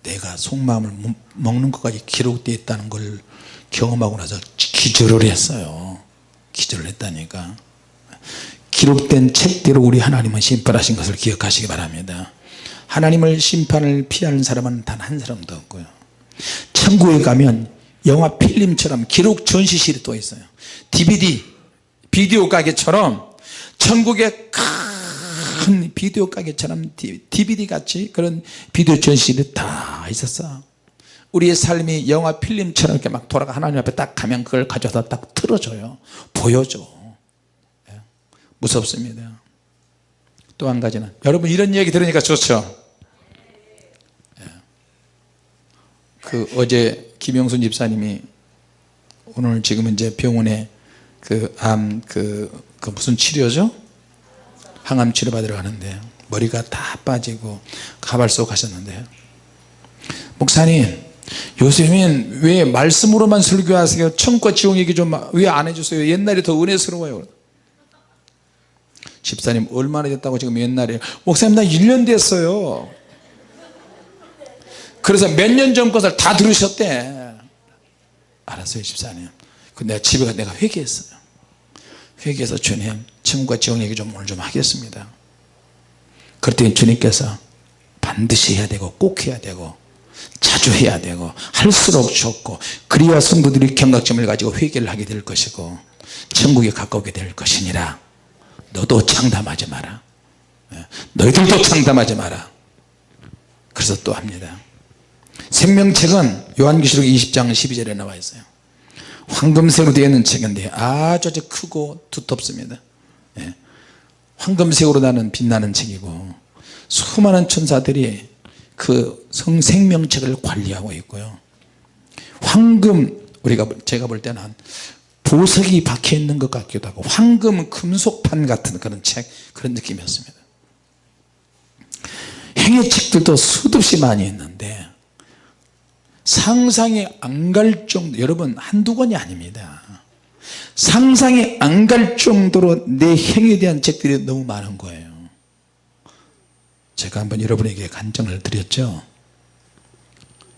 내가 속마음을 먹는 것까지 기록되어 있다는 걸 경험하고 나서 기절을 했어요. 기절을 했다니까. 기록된 책대로 우리 하나님은 심판하신 것을 기억하시기 바랍니다 하나님을 심판을 피하는 사람은 단 한 사람도 없고요. 천국에 가면 영화 필름처럼 기록 전시실이 또 있어요. DVD 비디오 가게처럼 천국에 큰 비디오 가게처럼 DVD 같이 그런 비디오 전시실이 다 있었어. 우리의 삶이 영화 필름처럼 이렇게 막 돌아가 하나님 앞에 딱 가면 그걸 가져다 딱 틀어줘요. 보여줘. 예. 무섭습니다. 또 한 가지는 여러분 이런 얘기 들으니까 좋죠 그 어제 김영순 집사님이 오늘 지금 이제 병원에 그암그그 무슨 치료죠? 항암 치료 받으러 가는데 머리가 다 빠지고 가발소 가셨는데요 목사님 요즘엔 왜 말씀으로만 설교하세요? 천과 지옥 얘기 좀 왜 안 해주세요? 옛날이 더 은혜스러워요. 집사님 얼마나 됐다고 지금 옛날에. 목사님 나 1년 됐어요 그래서 몇 년 전 것을 다 들으셨대. 알았어요 집사님. 그 내가 집에 가 내가 회개했어요. 회개해서 주님 천국과 지옥 얘기 좀 오늘 좀 하겠습니다. 그랬더니 주님께서 반드시 해야 되고 꼭 해야 되고 자주 해야 되고 할수록 좋고 그리야 성도들이 경각점을 가지고 회개를 하게 될 것이고 천국에 가까우게 될 것이니라. 너도 장담하지 마라. 예, 너희들도 장담하지 마라. 그래서 또 합니다 생명책은 요한계시록 20장 12절에 나와 있어요. 황금색으로 되어 있는 책인데 아주 아주 크고 두텁습니다. 예. 황금색으로 나는 빛나는 책이고 수많은 천사들이 그 성- 생명책을 관리하고 있고요. 황금 우리가 제가 볼 때는 보석이 박혀 있는 것 같기도 하고 황금은 금속판 같은 그런 책 그런 느낌이었습니다. 행의 책들도 수없이 많이 있는데 상상이 안 갈 정도 여러분 한두 권이 아닙니다. 상상이 안 갈 정도로 내 행에 대한 책들이 너무 많은 거예요. 제가 한번 여러분에게 간증을 드렸죠.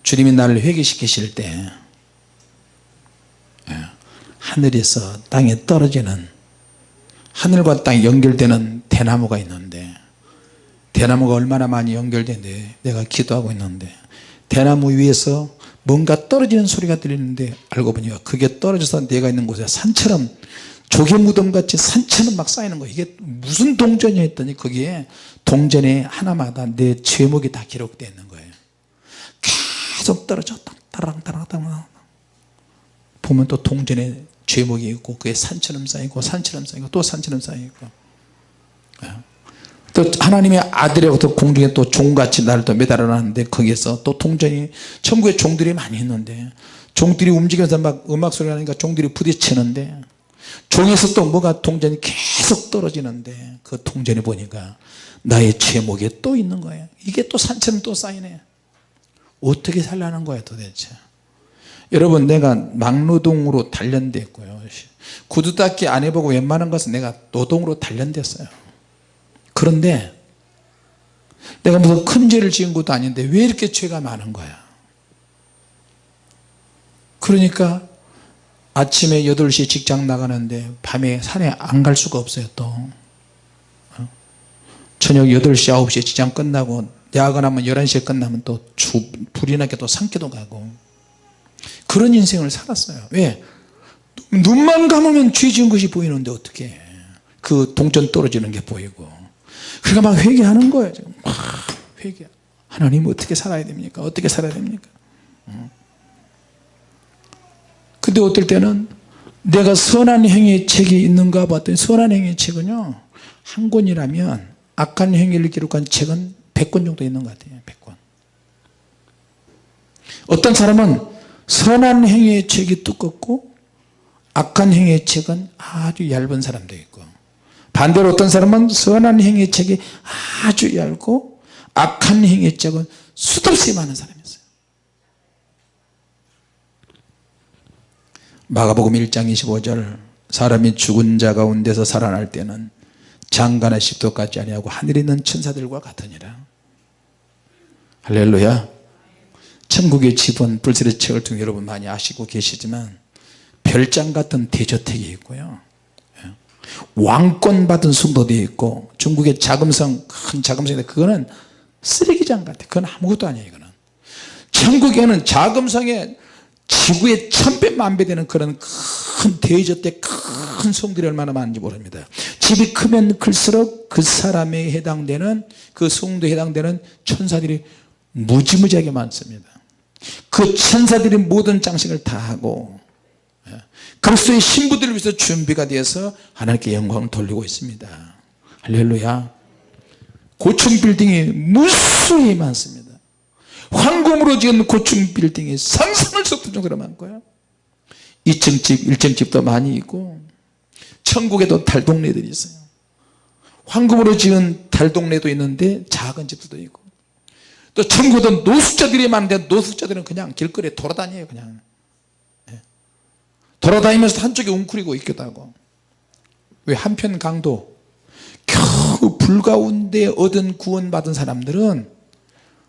주님이 나를 회개시키실 때 예, 하늘에서 땅에 떨어지는 하늘과 땅이 연결되는 대나무가 있는데 대나무가 얼마나 많이 연결되는데 내가 기도하고 있는데 대나무 위에서 뭔가 떨어지는 소리가 들리는데 알고 보니까 그게 떨어져서 내가 있는 곳에 산처럼 조개 무덤같이 산처럼 막 쌓이는 거예요 이게 무슨 동전이 했더니 거기에 동전에 하나마다 내 제목이 다 기록되어 있는 거예요. 계속 떨어져. 따랑 따랑 따랑. 보면 또 동전에 제목이 있고 그게 산처럼 쌓이고 산처럼 쌓이고 또 산처럼 쌓이고 또 하나님의 아들이라고 또 공중에 또 종같이 나를 또 매달아 놨는데 거기에서 또 동전이 천국에 종들이 많이 있는데 종들이 움직여서 막 음악 소리가 나니까 종들이 부딪히는데 종에서 또 뭐가 동전이 계속 떨어지는데 그 동전이 보니까 나의 제목에 또 있는 거예요. 이게 또 산처럼 또 쌓이네. 어떻게 살라는 거야 도대체? 여러분 내가 막노동으로 단련됐고요. 구두 닦기 안 해보고 웬만한 것은 내가 노동으로 단련됐어요 그런데 내가 무슨 큰 죄를 지은 것도 아닌데 왜 이렇게 죄가 많은 거야? 그러니까 아침에 8시 직장 나가는데 밤에 산에 안 갈 수가 없어요 또. 어? 저녁 8시 9시에 직장 끝나고 야근하면 11시에 끝나면 또 주, 불이 나게 또 산기도 가고. 그런 인생을 살았어요. 왜? 눈만 감으면 죄 지은 것이 보이는데 어떻게 그 동전 떨어지는 게 보이고 그러니까 막 회개하는 거예요. 지금. 막 회개. 하나님 어떻게 살아야 됩니까? 어떻게 살아야 됩니까? 어. 근데 어떨 때는 내가 선한 행위의 책이 있는가 봤더니 선한 행위의 책은요 한 권이라면 악한 행위를 기록한 책은 100권 정도 있는 것 같아요. 100권. 어떤 사람은 선한 행위의 책이 두껍고 악한 행위의 책은 아주 얇은 사람도 있고 반대로 어떤 사람은 선한 행위의 책이 아주 얇고 악한 행위의 책은 수없이 많은 사람이 있어요. 마가복음 1장 25절 사람이 죽은 자 가운데서 살아날 때는 장가나 십도 같지 아니하고 하늘에 있는 천사들과 같으니라. 할렐루야. 천국의 집은 불세의 책을 통해 여러분 많이 아시고 계시지만 별장 같은 대저택이 있고요. 예. 왕권 받은 성도도 있고 중국의 자금성 큰 자금성인데 그거는 쓰레기장 같아. 그건 아무것도 아니에요 이거는. 천국에는 자금성에 지구의 천배 만배 되는 그런 큰 대저택 큰 성들이 얼마나 많은지 모릅니다. 집이 크면 클수록 그 사람에 해당되는 그 성도에 해당되는 천사들이 무지무지하게 많습니다. 그 천사들이 모든 장식을 다 하고 예, 그리스도의 신부들을 위해서 준비가 되어서 하나님께 영광을 돌리고 있습니다. 할렐루야. 고층 빌딩이 무수히 많습니다. 황금으로 지은 고층 빌딩이 상상할 수 없을 정도로 많고요. 2층 집 1층 집도 많이 있고 천국에도 달동네들이 있어요. 황금으로 지은 달동네도 있는데 작은 집들도 있고 또 천국은 노숙자들이 많은데 노숙자들은 그냥 길거리에 돌아다녀요 그냥. 예. 돌아다니면서 한쪽에 웅크리고 하고. 왜 한편 강도? 겨우 불 가운데 얻은 구원 받은 사람들은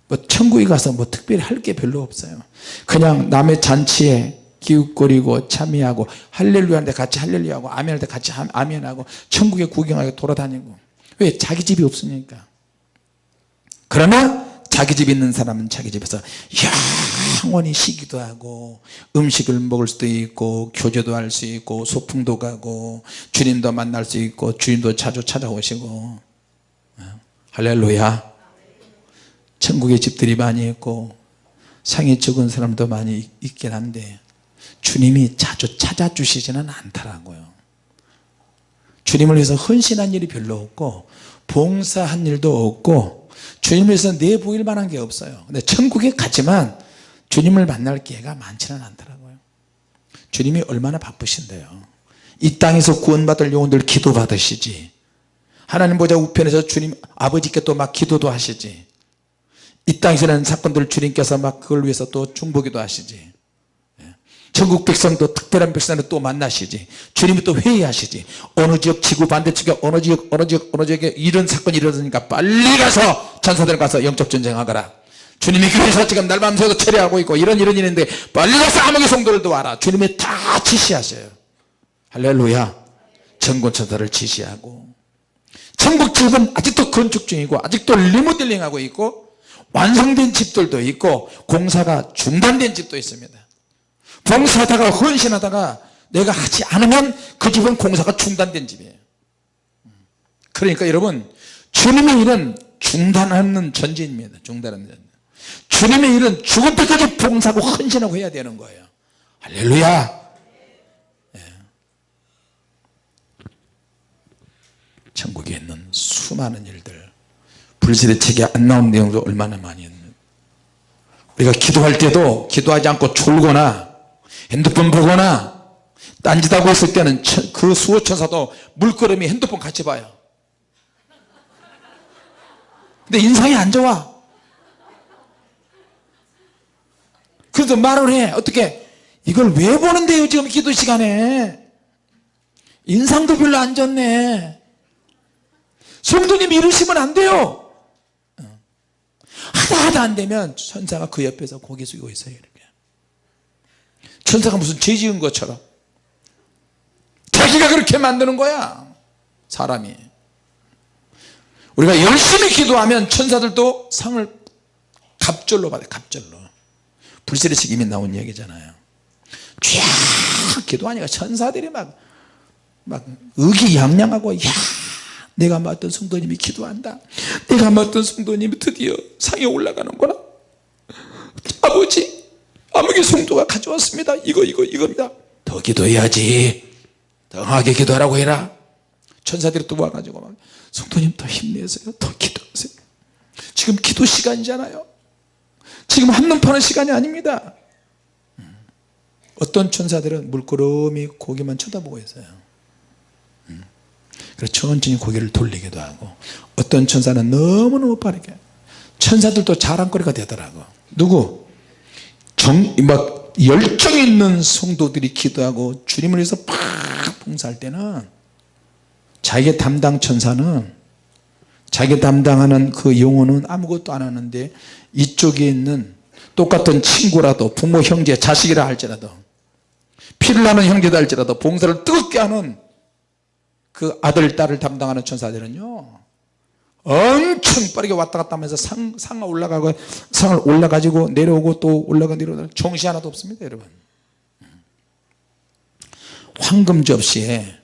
뭐 천국에 가서 뭐 특별히 할 게 별로 없어요. 그냥 남의 잔치에 기웃거리고 참여하고 할렐루야 하는데 같이 할렐루야 하고 아멘 할 때 같이 하- 아멘 하고 천국에 구경하고 돌아다니고. 왜 자기 집이 없으니까. 그러나 자기 집 있는 사람은 자기 집에서 영원히 쉬기도 하고 음식을 먹을 수도 있고 교제도 할 수 있고 소풍도 가고 주님도 만날 수 있고 주님도 자주 찾아오시고. 어? 할렐루야. 천국에 집들이 많이 있고 상이 적은 사람도 많이 있긴 한데 주님이 자주 찾아주시지는 않더라고요. 주님을 위해서 헌신한 일이 별로 없고 봉사한 일도 없고 주님을 위해서 내보일 만한 게 없어요. 근데 천국에 갔지만 주님을 만날 기회가 많지는 않더라고요. 주님이 얼마나 바쁘신데요. 이 땅에서 구원받을 영혼들 기도 받으시지. 하나님 보좌 우편에서 주님 아버지께 또 막 기도도 하시지. 이 땅에서 는 사건들 주님께서 막 그걸 위해서 또 중보기도 하시지. 예. 전국 백성도 특별한 백성을 또 만나시지. 주님이 또 회의하시지. 어느 지역 지구 반대쪽에 어느 지역 어느 지역 어느 지역에 이런 사건이 일어나니까 빨리 가서 전사들 가서 영적 전쟁하거라. 주님이 교회에서 지금 날 밤새도 처리하고 있고 이런 이런 일인데 빨리 가서 암흑의 성도를 도와라. 주님이 다 지시하셔요. 할렐루야. 전권천사를 지시하고. 천국 집은 아직도 건축 중이고 아직도 리모델링하고 있고 완성된 집들도 있고 공사가 중단된 집도 있습니다 봉사하다가 헌신하다가 내가 하지 않으면 그 집은 공사가 중단된 집이에요. 그러니까 여러분 주님의 일은 중단하는 전진입니다. 중단하는 전진 주님의 일은 죽을 때까지 봉사하고 헌신하고 해야 되는 거예요. 할렐루야! 예. 천국에 있는 수많은 일들 불신의 책에 안 나온 내용도 얼마나 많이 있는. 우리가 기도할 때도 기도하지 않고 졸거나 핸드폰 보거나 딴짓하고 있을 때는 천- 그 수호천사도 물끄러미 핸드폰 같이 봐요. 근데 인상이 안 좋아. 그래서 말을 해. 어떻게? 이걸 왜 보는데요 지금 기도 시간에? 인상도 별로 안 좋네. 성도님 이러시면 안 돼요. 하다 하다 안 되면 천사가 그 옆에서 고개 숙이고 있어요 천사가 무슨 죄 지은 것처럼. 자기가 그렇게 만드는 거야 사람이. 우리가 열심히 기도하면 천사들도 상을 갑절로 받아요 갑절로. 불세례식 이미 나온 얘기잖아요. 쫙 기도 하니까 천사들이 막, 막 의기양양하고 야 내가 맡던 성도님이 기도한다. 내가 맡던 성도님이 드디어 상에 올라가는구나. 아버지 아무개 성도가 가져왔습니다. 이거 이거 이겁니다. 더 기도해야지. 더 강하게 기도하라고 해라. 천사들이 또 와가지고 막 성도님 더 힘내세요. 더 기도하세요. 지금 기도 시간이잖아요. 지금 한눈 파는 시간이 아닙니다. 음. 어떤 천사들은 물끄러미 고개만 쳐다보고 있어요. 음. 그래서 천천히 고개를 돌리기도 하고 어떤 천사는 너무너무 빠르게 천사들도 자랑거리가 되더라고. 누구 정, 막 열정 있는 성도들이 기도하고 주님을 위해서 팍 봉사할 때는 자기 담당 천사는 자기 담당하는 그 영혼은 아무것도 안 하는데 이쪽에 있는 똑같은 친구라도 부모 형제 자식이라 할지라도 피를 나는 형제다 할지라도 봉사를 뜨겁게 하는 그 아들 딸을 담당하는 천사들은요 엄청 빠르게 왔다 갔다 하면서 상, 상 올라가고 상을 올라가지고 내려오고 또 올라가 내려오고 정시 하나도 없습니다 여러분. 황금 접시에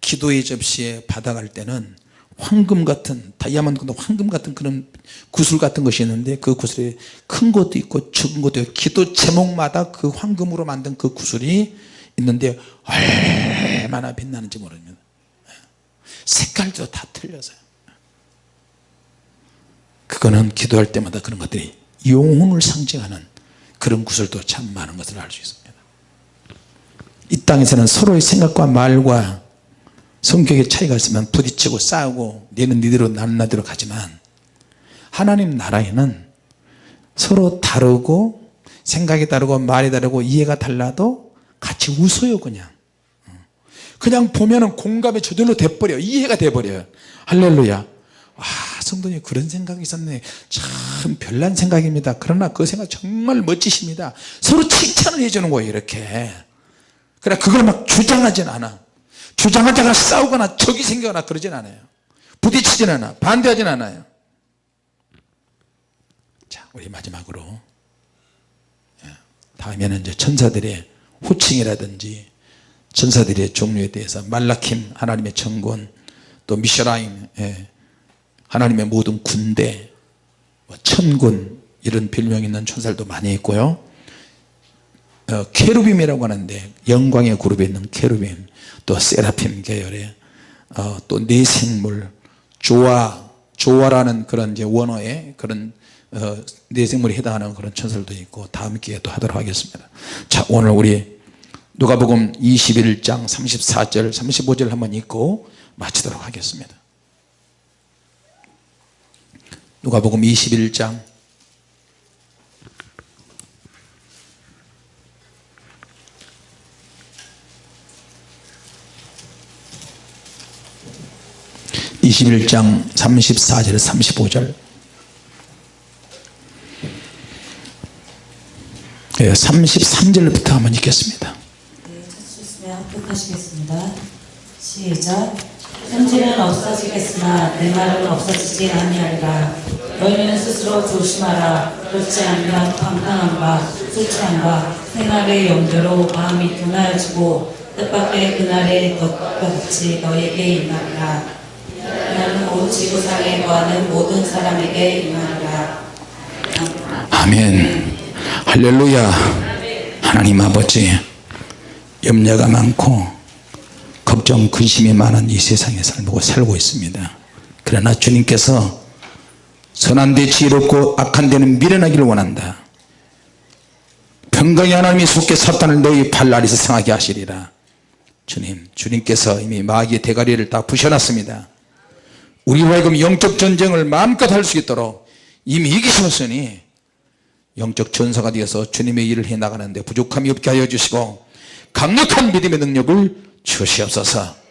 기도의 접시에 받아갈 때는 황금 같은 다이아몬드 황금 같은 그런 구슬 같은 것이 있는데 그 구슬이 큰 것도 있고 적은 것도 있고 기도 제목마다 그 황금으로 만든 그 구슬이 있는데 얼마나 빛나는지 모릅니다 색깔도 다 틀려서요 그거는 기도할 때마다 그런 것들이 영혼을 상징하는 그런 구절도 참 많은 것을 알 수 있습니다. 이 땅에서는 서로의 생각과 말과 성격의 차이가 있으면 부딪히고 싸우고 너는 니대로 나는 나대로 가지만 하나님 나라에는 서로 다르고 생각이 다르고 말이 다르고 이해가 달라도 같이 웃어요 그냥. 그냥 보면은 공감이 저절로 돼버려 이해가 돼버려요. 할렐루야 아 성도님 그런 생각이 있었네. 참 별난 생각입니다. 그러나 그 생각 정말 멋지십니다. 서로 칭찬을 해주는 거예요 이렇게. 그래 그걸 막 주장하진 않아. 주장하다가 싸우거나 적이 생기거나 그러진 않아요. 부딪히진 않아. 반대하진 않아요. 자 우리 마지막으로. 예, 다음에는 이제 천사들의 호칭이라든지 천사들의 종류에 대해서 말라킴 하나님의 천군 또 미셔라임 예, 하나님의 모든 군대 뭐 천군 이런 별명이 있는 천사들도 많이 있고요. 어, 케루빔이라고 하는데 영광의 그룹에 있는 케루빔 또 세라핌 계열의 어, 또 내생물 조화 조화라는 그런 이제 원어의 그런 어, 내생물에 해당하는 그런 천사들도 있고 다음 기회에 또 하도록 하겠습니다. 자 오늘 우리 누가복음 21장 34절 35절 한번 읽고 마치도록 하겠습니다 누가복음 21장 (21장) (34절) (35절) 예, 33절부터 한번 읽겠습니다 네, 찾으셨으면 합독하시겠습니다. 시작. 현재는 없어지겠으나 내 말은 없어지지 아니하리라. 너희는 스스로 조심하라. 그렇지 않으면 방탕함과 술취함과 생활의 염려로 마음이 둔하여지고 뜻밖의 그날의 것과 같이 너에게 임하리라. 그날은 온 지구상에 거하는 모든 사람에게 임하리라. 아멘 할렐루야 하나님 아버지 염려가 많고 걱정 근심이 많은 이 세상에 살고 살고 있습니다. 그러나 주님께서 선한 데 지혜롭고 악한 데는 미련하기를 원한다. 평강의 하나님이 속게 사탄을 너희 발 아래서 상하게 하시리라. 주님 주님께서 이미 마귀의 대가리를 다 부셔놨습니다. 우리와 하여금 영적 전쟁을 마음껏 할 수 있도록 이미 이기셨으니 영적 전사가 되어서 주님의 일을 해나가는데 부족함이 없게 하여 주시고 강력한 믿음의 능력을 주시옵소서